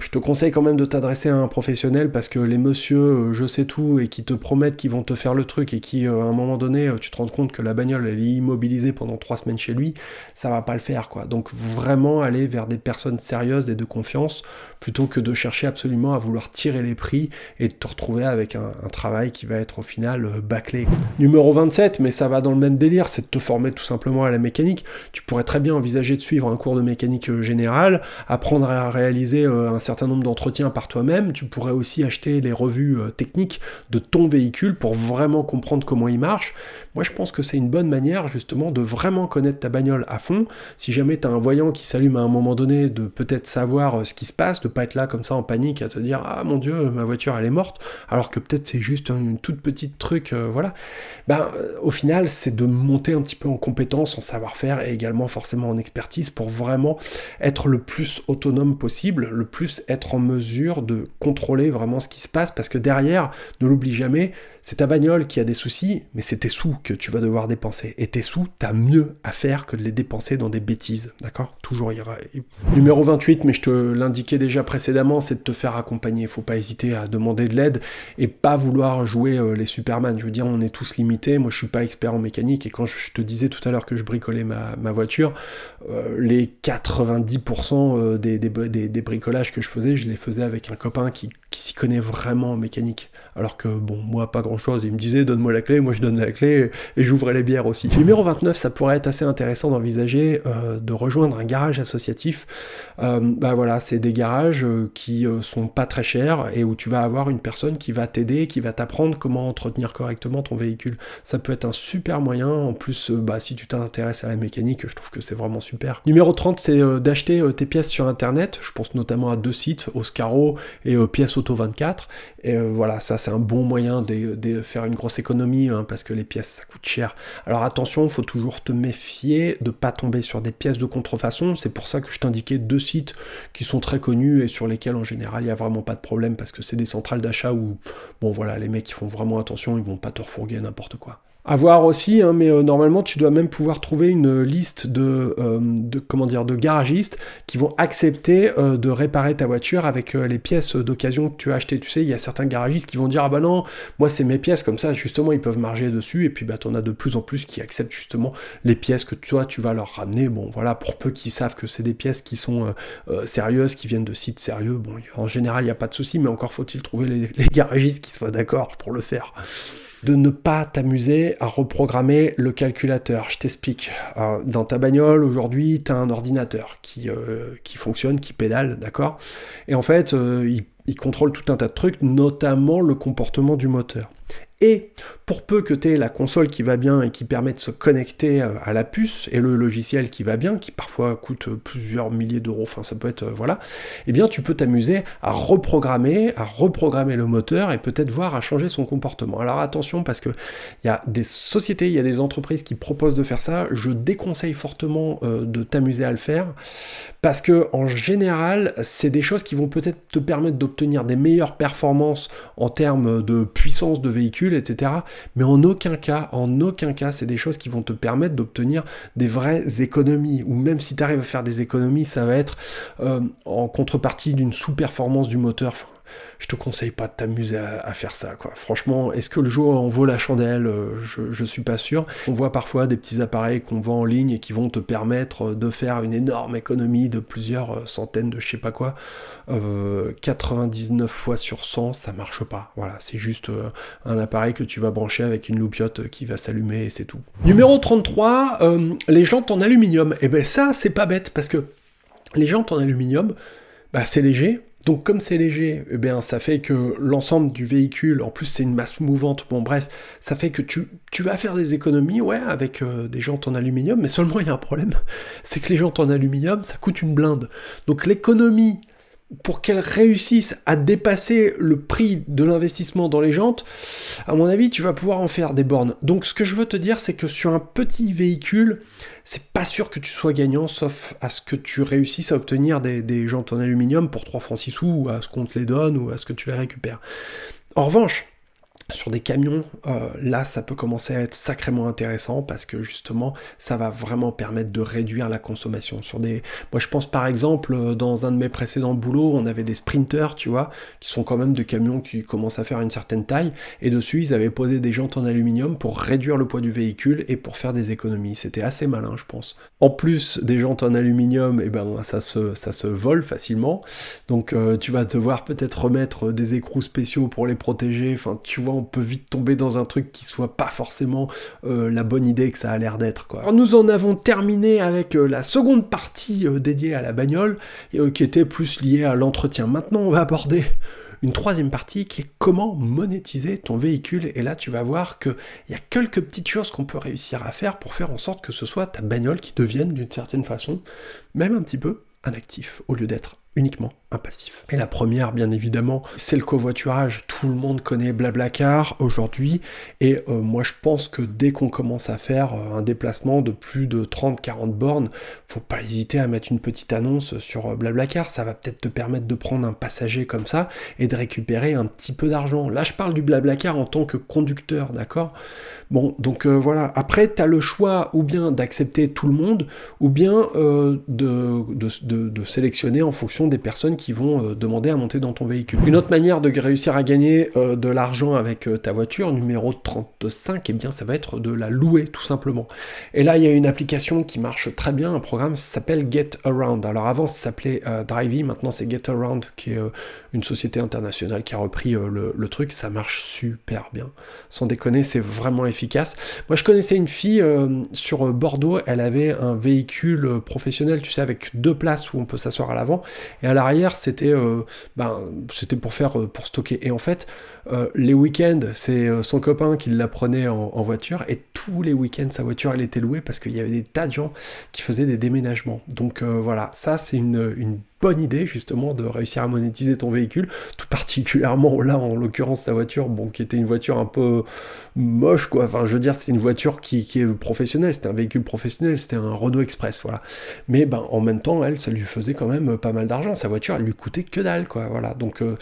je te conseille quand même de t'adresser à un professionnel parce que les messieurs, euh, je sais tout, et qui te promettent qu'ils vont te faire le truc, et qui, euh, à un moment donné, tu te rends compte que la bagnole, elle est immobilisée pendant trois semaines chez lui, ça va pas le faire, quoi. Donc vraiment aller vers des personnes sérieuses et de confiance, plutôt que de chercher absolument à vouloir tirer les prix et de te retrouver avec un, travail qui va être au final bâclé. Numéro 27, mais ça va dans le même délire, c'est de te former tout simplement à la mécanique tu pourrais très bien envisager de suivre un cours de mécanique euh, générale, apprendre à réaliser euh, un certain nombre d'entretiens par toi-même. Tu pourrais aussi acheter les revues euh, techniques de ton véhicule pour vraiment comprendre comment il marche. Moi, je pense que c'est une bonne manière justement de vraiment connaître ta bagnole à fond. Si jamais tu as un voyant qui s'allume à un moment donné, de peut-être savoir ce qui se passe, de pas être là comme ça en panique à te dire ah mon dieu ma voiture elle est morte, alors que peut-être c'est juste une toute petite truc, voilà. Ben au final c'est de monter un petit peu en compétence, en savoir-faire et également forcément en expertise pour vraiment être le plus autonome possible, le plus être en mesure de contrôler vraiment ce qui se passe, parce que derrière, ne l'oublie jamais, c'est ta bagnole qui a des soucis, mais c'est tes sous que tu vas devoir dépenser. Et tes sous, t'as mieux à faire que de les dépenser dans des bêtises, d'accord? Toujours il aura... Numéro 28, mais je te l'indiquais déjà précédemment, c'est de te faire accompagner. Faut pas hésiter à demander de l'aide et pas vouloir jouer euh, les Superman. Je veux dire, on est tous limités. Moi, je suis pas expert en mécanique et quand je te disais tout à l'heure que je bricolais ma, voiture, euh, les 90% euh, des, des, des, bricolages que je faisais, je les faisais avec un copain qui, qui s'y connaît vraiment en mécanique. Alors que, bon, moi, pas grand-chose. Il me disait, donne-moi la clé, moi je donne la clé, et j'ouvrais les bières aussi. Numéro 29, ça pourrait être assez intéressant d'envisager euh, de rejoindre un garage associatif. Euh, bah voilà, c'est des garages euh, qui sont pas très chers, et où tu vas avoir une personne qui va t'aider, qui va t'apprendre comment entretenir correctement ton véhicule. Ça peut être un super moyen. En plus, bah, si tu t'intéresses à la mécanique, je trouve que c'est vraiment super. Numéro 30, c'est d'acheter tes pièces sur Internet. Je pense notamment à deux sites, Oscaro et Pièces Auto 24. Et voilà, ça c'est un bon moyen de, faire une grosse économie, hein, parce que les pièces ça coûte cher. Alors attention, il faut toujours te méfier de pas tomber sur des pièces de contrefaçon. C'est pour ça que je t'indiquais deux sites qui sont très connus et sur lesquels en général il n'y a vraiment pas de problème parce que c'est des centrales d'achat où, bon voilà, les mecs qui font vraiment attention, ils vont pas te refourguer n'importe quoi. À voir aussi, hein, mais euh, normalement tu dois même pouvoir trouver une liste de, euh, de, comment dire, de garagistes qui vont accepter euh, de réparer ta voiture avec les pièces d'occasion que tu as achetées. Tu sais, il y a certains garagistes qui vont dire ah bah non, moi c'est mes pièces comme ça, justement ils peuvent marger dessus et puis bah en as de plus en plus qui acceptent justement les pièces que toi tu vas leur ramener. Bon voilà, pour peu qu'ils savent que c'est des pièces qui sont sérieuses, qui viennent de sites sérieux. Bon, en général il n'y a pas de souci, mais encore faut-il trouver les garagistes qui soient d'accord pour le faire de ne pas t'amuser à reprogrammer le calculateur. Je t'explique. Euh, dans ta bagnole, aujourd'hui, tu as un ordinateur qui, euh, qui fonctionne, qui pédale, d'accord? Et en fait, euh, il contrôle tout un tas de trucs, notamment le comportement du moteur. Et pour peu que tu aies la console qui va bien et qui permet de se connecter euh, à la puce, et le logiciel qui va bien, qui parfois coûte plusieurs milliers d'euros, enfin ça peut être, euh, voilà, eh bien tu peux t'amuser à reprogrammer, à reprogrammer le moteur et peut-être voir à changer son comportement. Alors attention parce que il y a des sociétés, il y a des entreprises qui proposent de faire ça, je déconseille fortement euh, de t'amuser à le faire, parce que en général, c'est des choses qui vont peut-être te permettre d'obtenir des meilleures performances en termes de puissance de véhicule, etc. Mais en aucun cas, en aucun cas, c'est des choses qui vont te permettre d'obtenir des vraies économies. Ou même si tu arrives à faire des économies, ça va être euh, en contrepartie d'une sous-performance du moteur je te conseille pas de t'amuser à, faire ça. Quoi. Franchement, est-ce que le jour en vaut la chandelle euh, je, ne suis pas sûr. On voit parfois des petits appareils qu'on vend en ligne et qui vont te permettre de faire une énorme économie de plusieurs euh, centaines de je sais pas quoi. 99 euh, fois sur 100, ça marche pas. Voilà, c'est juste un appareil que tu vas brancher avec une loupiote qui va s'allumer et c'est tout. Numéro 33, les jantes en aluminium. Et eh ben ça, c'est pas bête parce que les jantes en aluminium, bah, c'est léger, donc comme c'est léger, eh bien, ça fait que l'ensemble du véhicule, en plus c'est une masse mouvante, bon bref, ça fait que tu, vas faire des économies, ouais, avec euh, des jantes en aluminium, mais seulement il y a un problème, c'est que les jantes en aluminium, ça coûte une blinde. Donc l'économie pour qu'elles réussissent à dépasser le prix de l'investissement dans les jantes, à mon avis, tu vas pouvoir en faire des bornes. Donc ce que je veux te dire, c'est que sur un petit véhicule, c'est pas sûr que tu sois gagnant, sauf à ce que tu réussisses à obtenir des, des jantes en aluminium pour 3 francs 6 sous, ou à ce qu'on te les donne, ou à ce que tu les récupères. En revanche, sur des camions, euh, là, ça peut commencer à être sacrément intéressant parce que justement, ça va vraiment permettre de réduire la consommation. Sur des, moi, je pense par exemple, euh, dans un de mes précédents boulots, on avait des sprinters, tu vois, qui sont quand même des camions qui commencent à faire une certaine taille, et dessus, ils avaient posé des jantes en aluminium pour réduire le poids du véhicule et pour faire des économies. C'était assez malin, je pense. En plus des jantes en aluminium, et eh ben, ça se, vole facilement. Donc, euh, tu vas devoir peut-être remettre des écrous spéciaux pour les protéger. Enfin, tu vois on peut vite tomber dans un truc qui soit pas forcément euh, la bonne idée que ça a l'air d'être. Quoi. nous en avons terminé avec euh, la seconde partie euh, dédiée à la bagnole, qui était plus liée à l'entretien. Maintenant, on va aborder une troisième partie qui est comment monétiser ton véhicule. Et là, tu vas voir qu'il y a quelques petites choses qu'on peut réussir à faire pour faire en sorte que ce soit ta bagnole qui devienne d'une certaine façon, même un petit peu, un actif, au lieu d'être uniquement un passif. Et la première, bien évidemment, c'est le covoiturage. Tout le monde connaît Blablacar aujourd'hui, et euh, moi je pense que dès qu'on commence à faire euh, un déplacement de plus de 30-40 bornes, faut pas hésiter à mettre une petite annonce sur euh, Blablacar. Ça va peut-être te permettre de prendre un passager comme ça et de récupérer un petit peu d'argent. Là, je parle du Blablacar en tant que conducteur, d'accord? Bon, donc voilà. Après, tu as le choix ou bien d'accepter tout le monde, ou bien de, de sélectionner en fonction des personnes qui vont demander à monter dans ton véhicule. Une autre manière de réussir à gagner de l'argent avec ta voiture, numéro 35, et eh bien ça va être de la louer tout simplement. Et là, il y a une application qui marche très bien, un programme s'appelle Get Around. Alors avant, ça s'appelait Drivey, maintenant c'est Get Around, qui est une société internationale qui a repris le, le, truc. Ça marche super bien. Sans déconner, c'est vraiment efficace. Moi, je connaissais une fille sur Bordeaux, elle avait un véhicule professionnel, tu sais, avec deux places où on peut s'asseoir à l'avant, et à l'arrière, c'était euh, ben, pour faire euh, pour stocker. Et en fait, euh, les week-ends, c'est son copain qui la prenait en, voiture, et tous les week-ends, sa voiture, elle était louée parce qu'il y avait des tas de gens qui faisaient des déménagements. Donc voilà, ça, c'est une bonne idée justement de réussir à monétiser ton véhicule, tout particulièrement là en l'occurrence sa voiture, bon qui était une voiture un peu moche quoi, enfin je veux dire c'est une voiture qui, est professionnelle, c'était un véhicule professionnel, c'était un Renault Express voilà, mais ben en même temps elle ça lui faisait quand même pas mal d'argent, sa voiture elle lui coûtait que dalle quoi, voilà. Donc euh,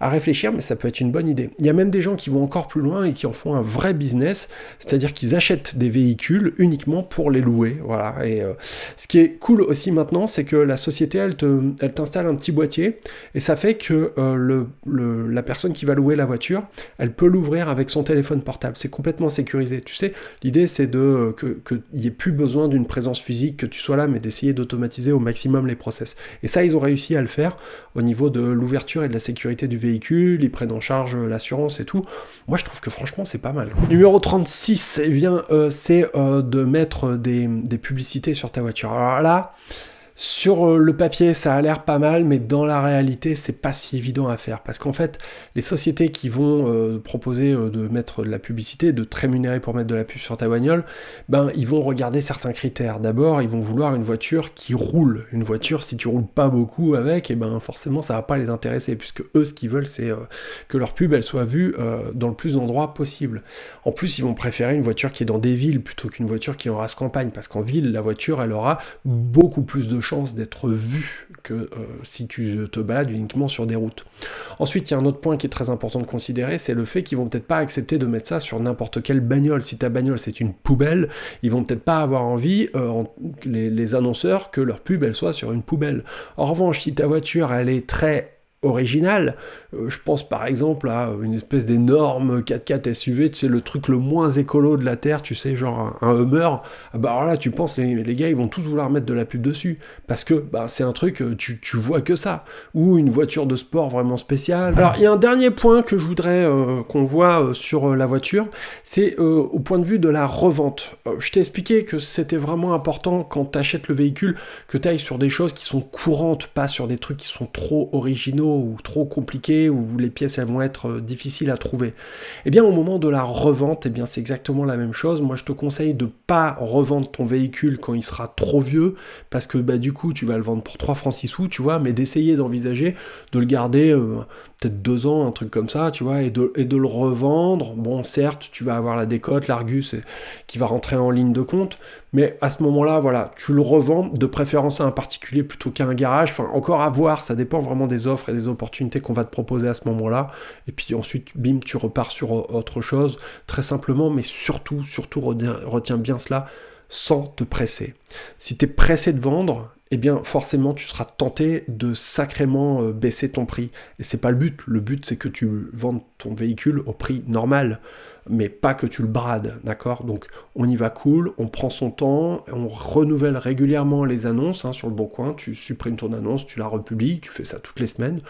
à réfléchir mais ça peut être une bonne idée. Il y a même des gens qui vont encore plus loin et qui en font un vrai business, c'est-à-dire qu'ils achètent des véhicules uniquement pour les louer, voilà. Et euh, ce qui est cool aussi maintenant c'est que la société elle te elle t'installe un petit boîtier et ça fait que euh, la personne qui va louer la voiture, elle peut l'ouvrir avec son téléphone portable. C'est complètement sécurisé. Tu sais, l'idée c'est de euh, qu'il n'y ait plus besoin d'une présence physique, que tu sois là, mais d'essayer d'automatiser au maximum les process. Et ça, ils ont réussi à le faire au niveau de l'ouverture et de la sécurité du véhicule. Ils prennent en charge euh, l'assurance et tout. Moi, je trouve que franchement, c'est pas mal. Numéro 36, eh c'est de mettre des, des publicités sur ta voiture. Alors là, sur euh, le papier, ça a l'air pas mal, mais dans la réalité, c'est pas si évident à faire. Parce qu'en fait, les sociétés qui vont euh, proposer euh, de mettre de la publicité, de te rémunérer pour mettre de la pub sur ta bagnole, ben, ils vont regarder certains critères. D'abord, ils vont vouloir une voiture qui roule. Une voiture, si tu roules pas beaucoup avec, et eh ben, forcément, ça va pas les intéresser, puisque eux, ce qu'ils veulent, c'est que leur pub, elle soit vue dans le plus d'endroits possible. En plus, ils vont préférer une voiture qui est dans des villes plutôt qu'une voiture qui est en campagne, parce qu'en ville, la voiture, elle aura beaucoup plus de chance d'être vu que euh, si tu te balades uniquement sur des routes. Ensuite, il y a un autre point qui est très important de considérer, c'est le fait qu'ils vont peut-être pas accepter de mettre ça sur n'importe quelle bagnole. Si ta bagnole c'est une poubelle, ils vont peut-être pas avoir envie, euh, les annonceurs, que leur pub elle soit sur une poubelle. En revanche, si ta voiture elle est très original. Euh, je pense par exemple à une espèce d'énorme 4x4 SUV, tu sais, le truc le moins écolo de la Terre, tu sais, genre un, Hummer. Ah bah alors là, tu penses, les, les, gars, ils vont tous vouloir mettre de la pub dessus. Parce que bah, c'est un truc, euh, tu, tu, vois que ça. Ou une voiture de sport vraiment spéciale. Alors, il y a un dernier point que je voudrais euh, qu'on voit sur la voiture, c'est au point de vue de la revente. je t'ai expliqué que c'était vraiment important quand tu achètes le véhicule, que tu ailles sur des choses qui sont courantes, pas sur des trucs qui sont trop originaux ou trop compliqué, ou les pièces elles vont être euh, difficiles à trouver. Eh bien au moment de la revente, eh bien c'est exactement la même chose. Moi je te conseille de pas revendre ton véhicule quand il sera trop vieux, parce que bah, du coup tu vas le vendre pour 3 francs 6 sous, tu vois, mais d'essayer d'envisager de le garder euh, peut-être deux ans, un truc comme ça, tu vois, et de, et de le revendre. Bon certes, tu vas avoir la décote, l'Argus qui va rentrer en ligne de compte, mais à ce moment-là, voilà, tu le revends de préférence à un particulier plutôt qu'à un garage. Enfin, encore à voir, ça dépend vraiment des offres et des opportunités qu'on va te proposer à ce moment-là. Et puis ensuite, bim, tu repars sur autre chose, très simplement, mais surtout, surtout, retiens, bien cela, sans te presser. Si tu es pressé de vendre, eh bien forcément tu seras tenté de sacrément euh, baisser ton prix. Et c'est pas le but. Le but c'est que tu vendes ton véhicule au prix normal mais pas que tu le brades, d'accord? Donc on y va cool, on prend son temps, on renouvelle régulièrement les annonces hein, sur le bon coin, tu supprimes ton annonce, tu la republies, tu fais ça toutes les semaines,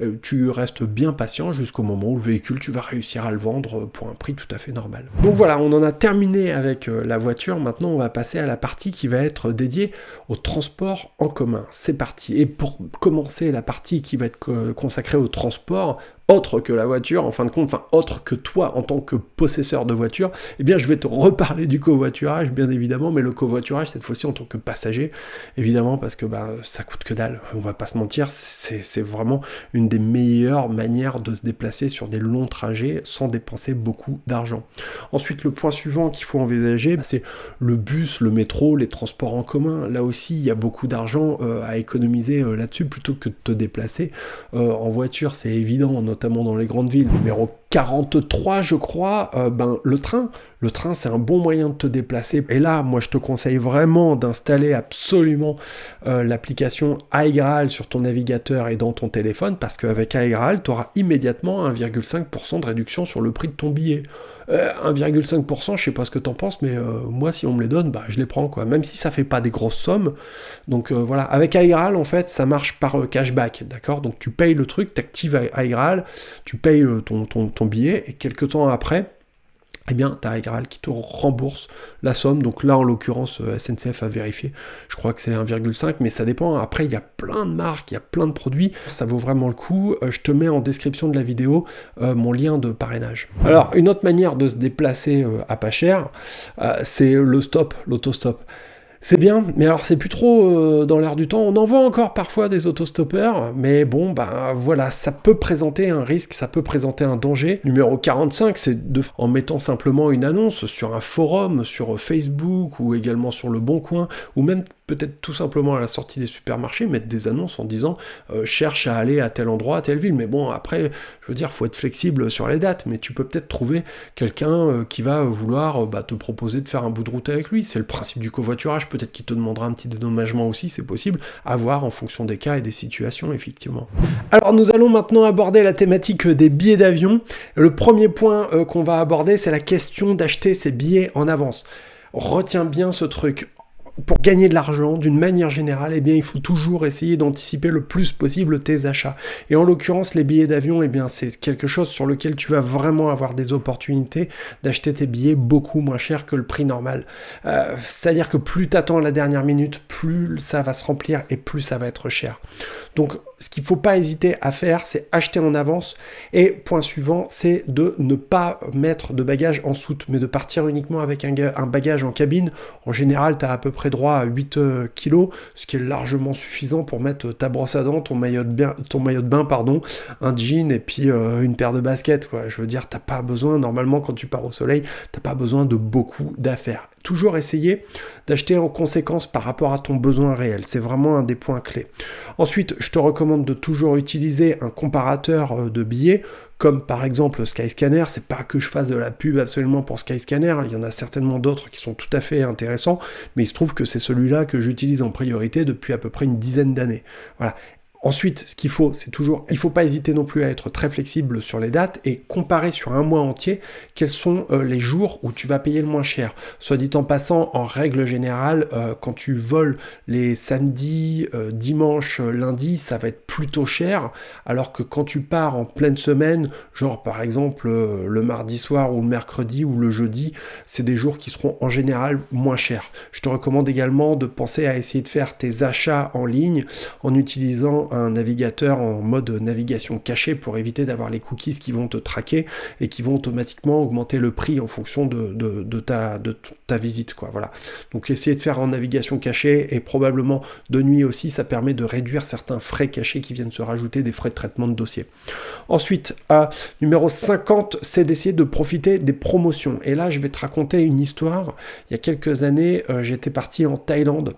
euh, tu restes bien patient jusqu'au moment où le véhicule, tu vas réussir à le vendre pour un prix tout à fait normal. Donc voilà, on en a terminé avec euh, la voiture, maintenant on va passer à la partie qui va être dédiée au transport en commun. C'est parti. Et pour commencer la partie qui va être euh, consacrée au transport, autre que la voiture, en fin de compte, enfin autre que toi en tant que possesseur de voiture, eh bien je vais te reparler du covoiturage, bien évidemment, mais le covoiturage cette fois-ci en tant que passager, évidemment, parce que bah, ça coûte que dalle, on va pas se mentir, c'est vraiment une des meilleures manières de se déplacer sur des longs trajets sans dépenser beaucoup d'argent. Ensuite, le point suivant qu'il faut envisager, bah, c'est le bus, le métro, les transports en commun. Là aussi, il y a beaucoup d'argent euh, à économiser euh, là-dessus plutôt que de te déplacer. Euh, en voiture, c'est évident, notamment dans les grandes villes. Numéro 43, je crois, euh, ben, le train. Le train, c'est un bon moyen de te déplacer. Et là, moi, je te conseille vraiment d'installer absolument euh, l'application iGraal sur ton navigateur et dans ton téléphone, parce qu'avec iGraal, tu auras immédiatement 1,5% de réduction sur le prix de ton billet. 1,5%, euh, je sais pas ce que tu en penses, mais moi, si on me les donne, bah, je les prends, quoi. Même si ça fait pas des grosses sommes. Donc voilà, avec iGraal, en fait, ça marche par cashback, d'accord? Donc tu payes le truc, tu actives iGraal, tu payes ton, ton ton billet et quelques temps après, eh bien, tu as qui te rembourse la somme. Donc là, en l'occurrence, euh, SNCF a vérifié. Je crois que c'est 1,5, mais ça dépend. Après, il y a plein de marques, il y a plein de produits. Ça vaut vraiment le coup. Euh, je te mets en description de la vidéo euh, mon lien de parrainage. Alors, une autre manière de se déplacer à pas cher, c'est le stop, l'autostop. C'est bien, mais alors c'est plus trop euh, dans l'air du temps. On en voit encore parfois des autostoppeurs, mais bon, ben voilà, ça peut présenter un risque, ça peut présenter un danger. Numéro 45, c'est de, en mettant simplement une annonce sur un forum, sur Facebook ou également sur le Bon Coin, ou même peut-être tout simplement à la sortie des supermarchés, mettre des annonces en disant euh, cherche à aller à tel endroit, à telle ville. Mais bon, après, je veux dire, faut être flexible sur les dates, mais tu peux peut-être trouver quelqu'un euh, qui va vouloir bah, te proposer de faire un bout de route avec lui. C'est le principe du covoiturage peut-être qu'il te demandera un petit dédommagement aussi, c'est possible, à voir en fonction des cas et des situations, effectivement. Alors nous allons maintenant aborder la thématique des billets d'avion. Le premier point euh, qu'on va aborder, c'est la question d'acheter ses billets en avance. Retiens bien ce truc pour gagner de l'argent, d'une manière générale, eh bien, il faut toujours essayer d'anticiper le plus possible tes achats. Et en l'occurrence, les billets d'avion, eh bien, c'est quelque chose sur lequel tu vas vraiment avoir des opportunités d'acheter tes billets beaucoup moins cher que le prix normal. Euh, c'est-à-dire que plus tu attends la dernière minute, plus ça va se remplir et plus ça va être cher. Donc, ce qu'il ne faut pas hésiter à faire, c'est acheter en avance. Et point suivant, c'est de ne pas mettre de bagages en soute, mais de partir uniquement avec un, bagage en cabine. En général, tu as à peu près droit à 8 euh, kg, ce qui est largement suffisant pour mettre ta brosse à dents, ton maillot de bain, pardon, un jean et puis euh, une paire de baskets. Je veux dire, t'as pas besoin, normalement quand tu pars au soleil, t'as pas besoin de beaucoup d'affaires. Toujours essayer d'acheter en conséquence par rapport à ton besoin réel. C'est vraiment un des points clés. Ensuite, je te recommande de toujours utiliser un comparateur euh, de billets comme par exemple Skyscanner, c'est pas que je fasse de la pub absolument pour Skyscanner, il y en a certainement d'autres qui sont tout à fait intéressants, mais il se trouve que c'est celui-là que j'utilise en priorité depuis à peu près une dizaine d'années. Voilà. Ensuite, ce qu'il faut, c'est toujours, il ne faut pas hésiter non plus à être très flexible sur les dates et comparer sur un mois entier quels sont euh, les jours où tu vas payer le moins cher. Soit dit en passant, en règle générale, euh, quand tu voles les samedis, euh, dimanche, lundi, ça va être plutôt cher, alors que quand tu pars en pleine semaine, genre par exemple le mardi soir ou le mercredi ou le jeudi, c'est des jours qui seront en général moins chers. Je te recommande également de penser à essayer de faire tes achats en ligne en utilisant un navigateur en mode navigation cachée pour éviter d'avoir les cookies qui vont te traquer et qui vont automatiquement augmenter le prix en fonction de, ta, visite. Quoi, voilà. Donc essayer de faire en navigation cachée et probablement de nuit aussi, ça permet de réduire certains frais cachés qui viennent se rajouter des frais de traitement de dossier. Ensuite, à numéro 50, c'est d'essayer de profiter des promotions. Et là, je vais te raconter une histoire. Il y a quelques années, euh, j'étais parti en Thaïlande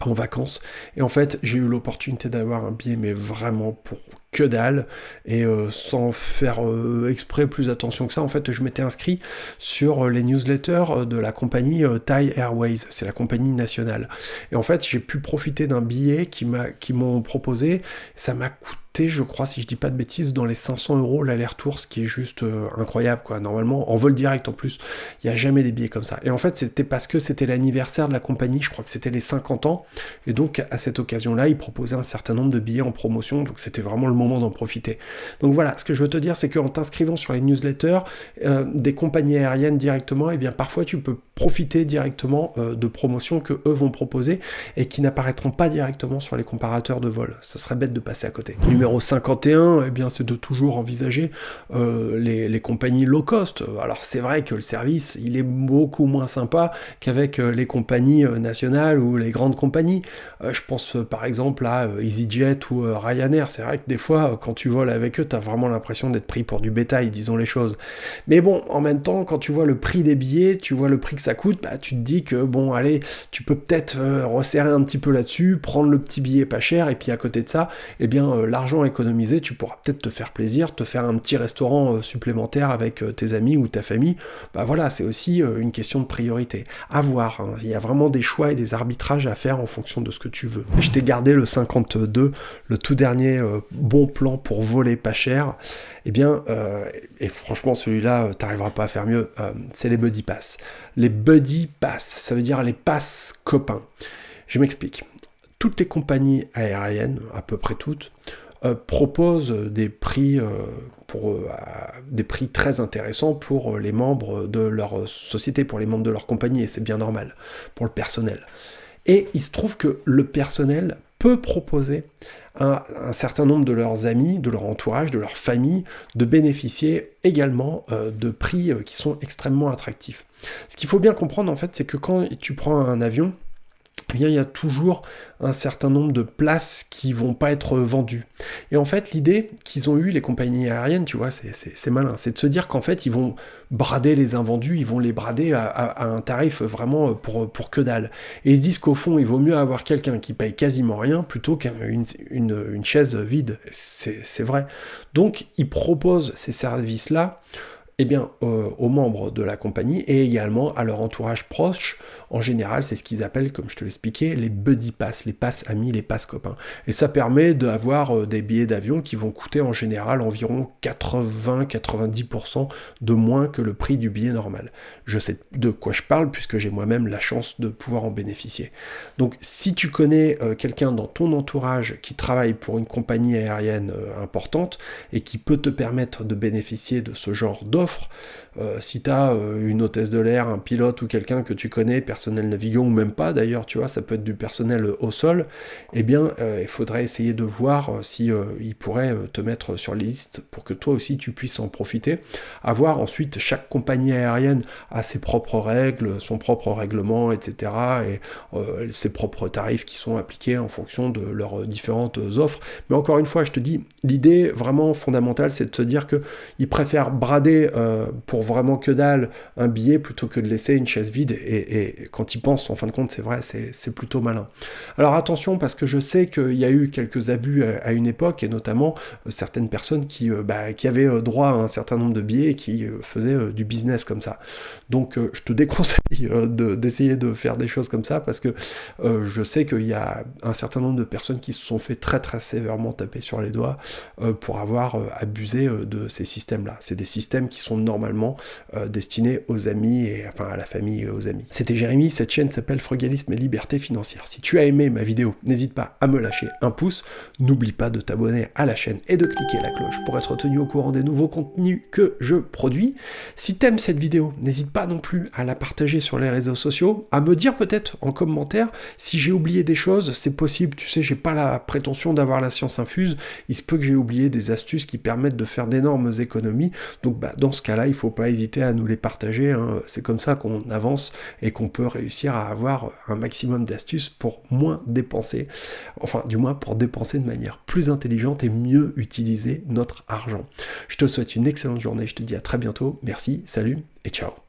en vacances. Et en fait, j'ai eu l'opportunité d'avoir un billet, mais vraiment pour que dalle. Et euh, sans faire euh, exprès plus attention que ça, en fait, je m'étais inscrit sur euh, les newsletters de la compagnie Thai Airways. C'est la compagnie nationale. Et en fait, j'ai pu profiter d'un billet qui m'ont proposé. Ça m'a coûté je crois, si je dis pas de bêtises, dans les 500 euros l'aller-retour, ce qui est juste incroyable, quoi. Normalement, en vol direct en plus, il n'y a jamais des billets comme ça. Et en fait, c'était parce que c'était l'anniversaire de la compagnie, je crois que c'était les 50 ans, et donc à cette occasion-là, ils proposaient un certain nombre de billets en promotion, donc c'était vraiment le moment d'en profiter. Donc voilà, ce que je veux te dire, c'est qu'en t'inscrivant sur les newsletters euh, des compagnies aériennes directement, et eh bien parfois tu peux profiter directement euh, de promotions que eux vont proposer et qui n'apparaîtront pas directement sur les comparateurs de vol. Ça serait bête de passer à côté. Numéro 51, eh bien c'est de toujours envisager euh, les, compagnies low cost. Alors c'est vrai que le service, il est beaucoup moins sympa qu'avec les compagnies nationales ou les grandes compagnies. je pense par exemple à EasyJet ou Ryanair. C'est vrai que des fois quand tu voles avec eux, tu as vraiment l'impression d'être pris pour du bétail, disons les choses. Mais bon, en même temps, quand tu vois le prix des billets, tu vois le prix que ça coûte, bah, tu te dis que bon, allez, tu peux peut-être euh, resserrer un petit peu là-dessus, prendre le petit billet pas cher, et puis à côté de ça, eh bien, euh, l'argent économisé, tu pourras peut-être te faire plaisir, te faire un petit restaurant euh, supplémentaire avec tes amis ou ta famille. Bah voilà, c'est aussi une question de priorité. À voir, hein. il y a vraiment des choix et des arbitrages à faire en fonction de ce que tu veux. Je t'ai gardé le 52, le tout dernier bon plan pour voler pas cher. Eh bien, et franchement, celui-là, t'arriveras pas à faire mieux, c'est les buddy pass. Les buddy pass, ça veut dire les passes copains. Je m'explique. Toutes les compagnies aériennes, à peu près toutes, euh, proposent des prix, euh, pour, euh, des prix très intéressants pour les membres de leur société, pour les membres de leur compagnie, et c'est bien normal, pour le personnel. Et il se trouve que le personnel peut proposer à un certain nombre de leurs amis, de leur entourage, de leur famille, de bénéficier également de prix qui sont extrêmement attractifs. Ce qu'il faut bien comprendre en fait, c'est que quand tu prends un avion, eh il y a toujours un certain nombre de places qui vont pas être vendues. Et en fait, l'idée qu'ils ont eu les compagnies aériennes, tu vois, c'est malin, c'est de se dire qu'en fait, ils vont brader les invendus, ils vont les brader à, un tarif vraiment pour, pour que dalle. Et ils se disent qu'au fond, il vaut mieux avoir quelqu'un qui paye quasiment rien plutôt qu'une une chaise vide. C'est vrai. Donc, ils proposent ces services-là eh bien, euh, aux membres de la compagnie et également à leur entourage proche. En général, c'est ce qu'ils appellent, comme je te l'expliquais, les buddy pass, les passes amis, les passes copains. Et ça permet d'avoir euh, des billets d'avion qui vont coûter en général environ 80-90% de moins que le prix du billet normal. Je sais de quoi je parle puisque j'ai moi-même la chance de pouvoir en bénéficier. Donc, si tu connais euh, quelqu'un dans ton entourage qui travaille pour une compagnie aérienne importante et qui peut te permettre de bénéficier de ce genre euh, si tu as euh, une hôtesse de l'air, un pilote ou quelqu'un que tu connais, personnel navigant ou même pas d'ailleurs, tu vois, ça peut être du personnel au sol, eh bien, euh, il faudrait essayer de voir si il pourrait te mettre sur les listes pour que toi aussi tu puisses en profiter. Avoir ensuite, chaque compagnie aérienne a ses propres règles, son propre règlement, etc. et ses propres tarifs qui sont appliqués en fonction de leurs différentes offres. Mais encore une fois, je te dis, l'idée vraiment fondamentale, c'est de se dire qu'ils préfèrent brader euh, pour vraiment que dalle un billet plutôt que de laisser une chaise vide. Et, quand ils pensent, en fin de compte, c'est vrai, c'est plutôt malin. Alors attention, parce que je sais qu'il y a eu quelques abus à, une époque, et notamment euh, certaines personnes qui, euh, bah, qui avaient droit à un certain nombre de billets et qui faisaient du business comme ça. Donc je te déconseille d'essayer de, faire des choses comme ça, parce que je sais qu'il y a un certain nombre de personnes qui se sont fait très très sévèrement taper sur les doigts pour avoir abusé de ces systèmes-là. C'est des systèmes qui sont normalement euh, destinés aux amis et enfin à la famille et aux amis. C'était Jérémy, cette chaîne s'appelle Frugalisme et Liberté Financière. Si tu as aimé ma vidéo, n'hésite pas à me lâcher un pouce, n'oublie pas de t'abonner à la chaîne et de cliquer la cloche pour être tenu au courant des nouveaux contenus que je produis. Si t'aimes cette vidéo, n'hésite pas non plus à la partager sur les réseaux sociaux, à me dire peut-être en commentaire si j'ai oublié des choses, c'est possible, tu sais, j'ai pas la prétention d'avoir la science infuse, il se peut que j'ai oublié des astuces qui permettent de faire d'énormes économies, donc bah, dans ce cas-là, il ne faut pas hésiter à nous les partager. Hein. C'est comme ça qu'on avance et qu'on peut réussir à avoir un maximum d'astuces pour moins dépenser, enfin du moins pour dépenser de manière plus intelligente et mieux utiliser notre argent. Je te souhaite une excellente journée, je te dis à très bientôt, merci, salut et ciao